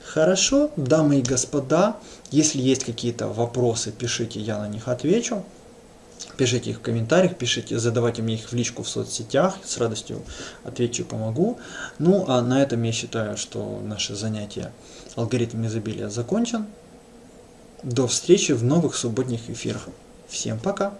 Хорошо, дамы и господа, если есть какие-то вопросы, пишите, я на них отвечу. Пишите их в комментариях, пишите, задавайте мне их в личку в соцсетях, с радостью отвечу помогу. Ну, а на этом я считаю, что наше занятие «Алгоритм изобилия» закончен. До встречи в новых субботних эфирах. Всем пока!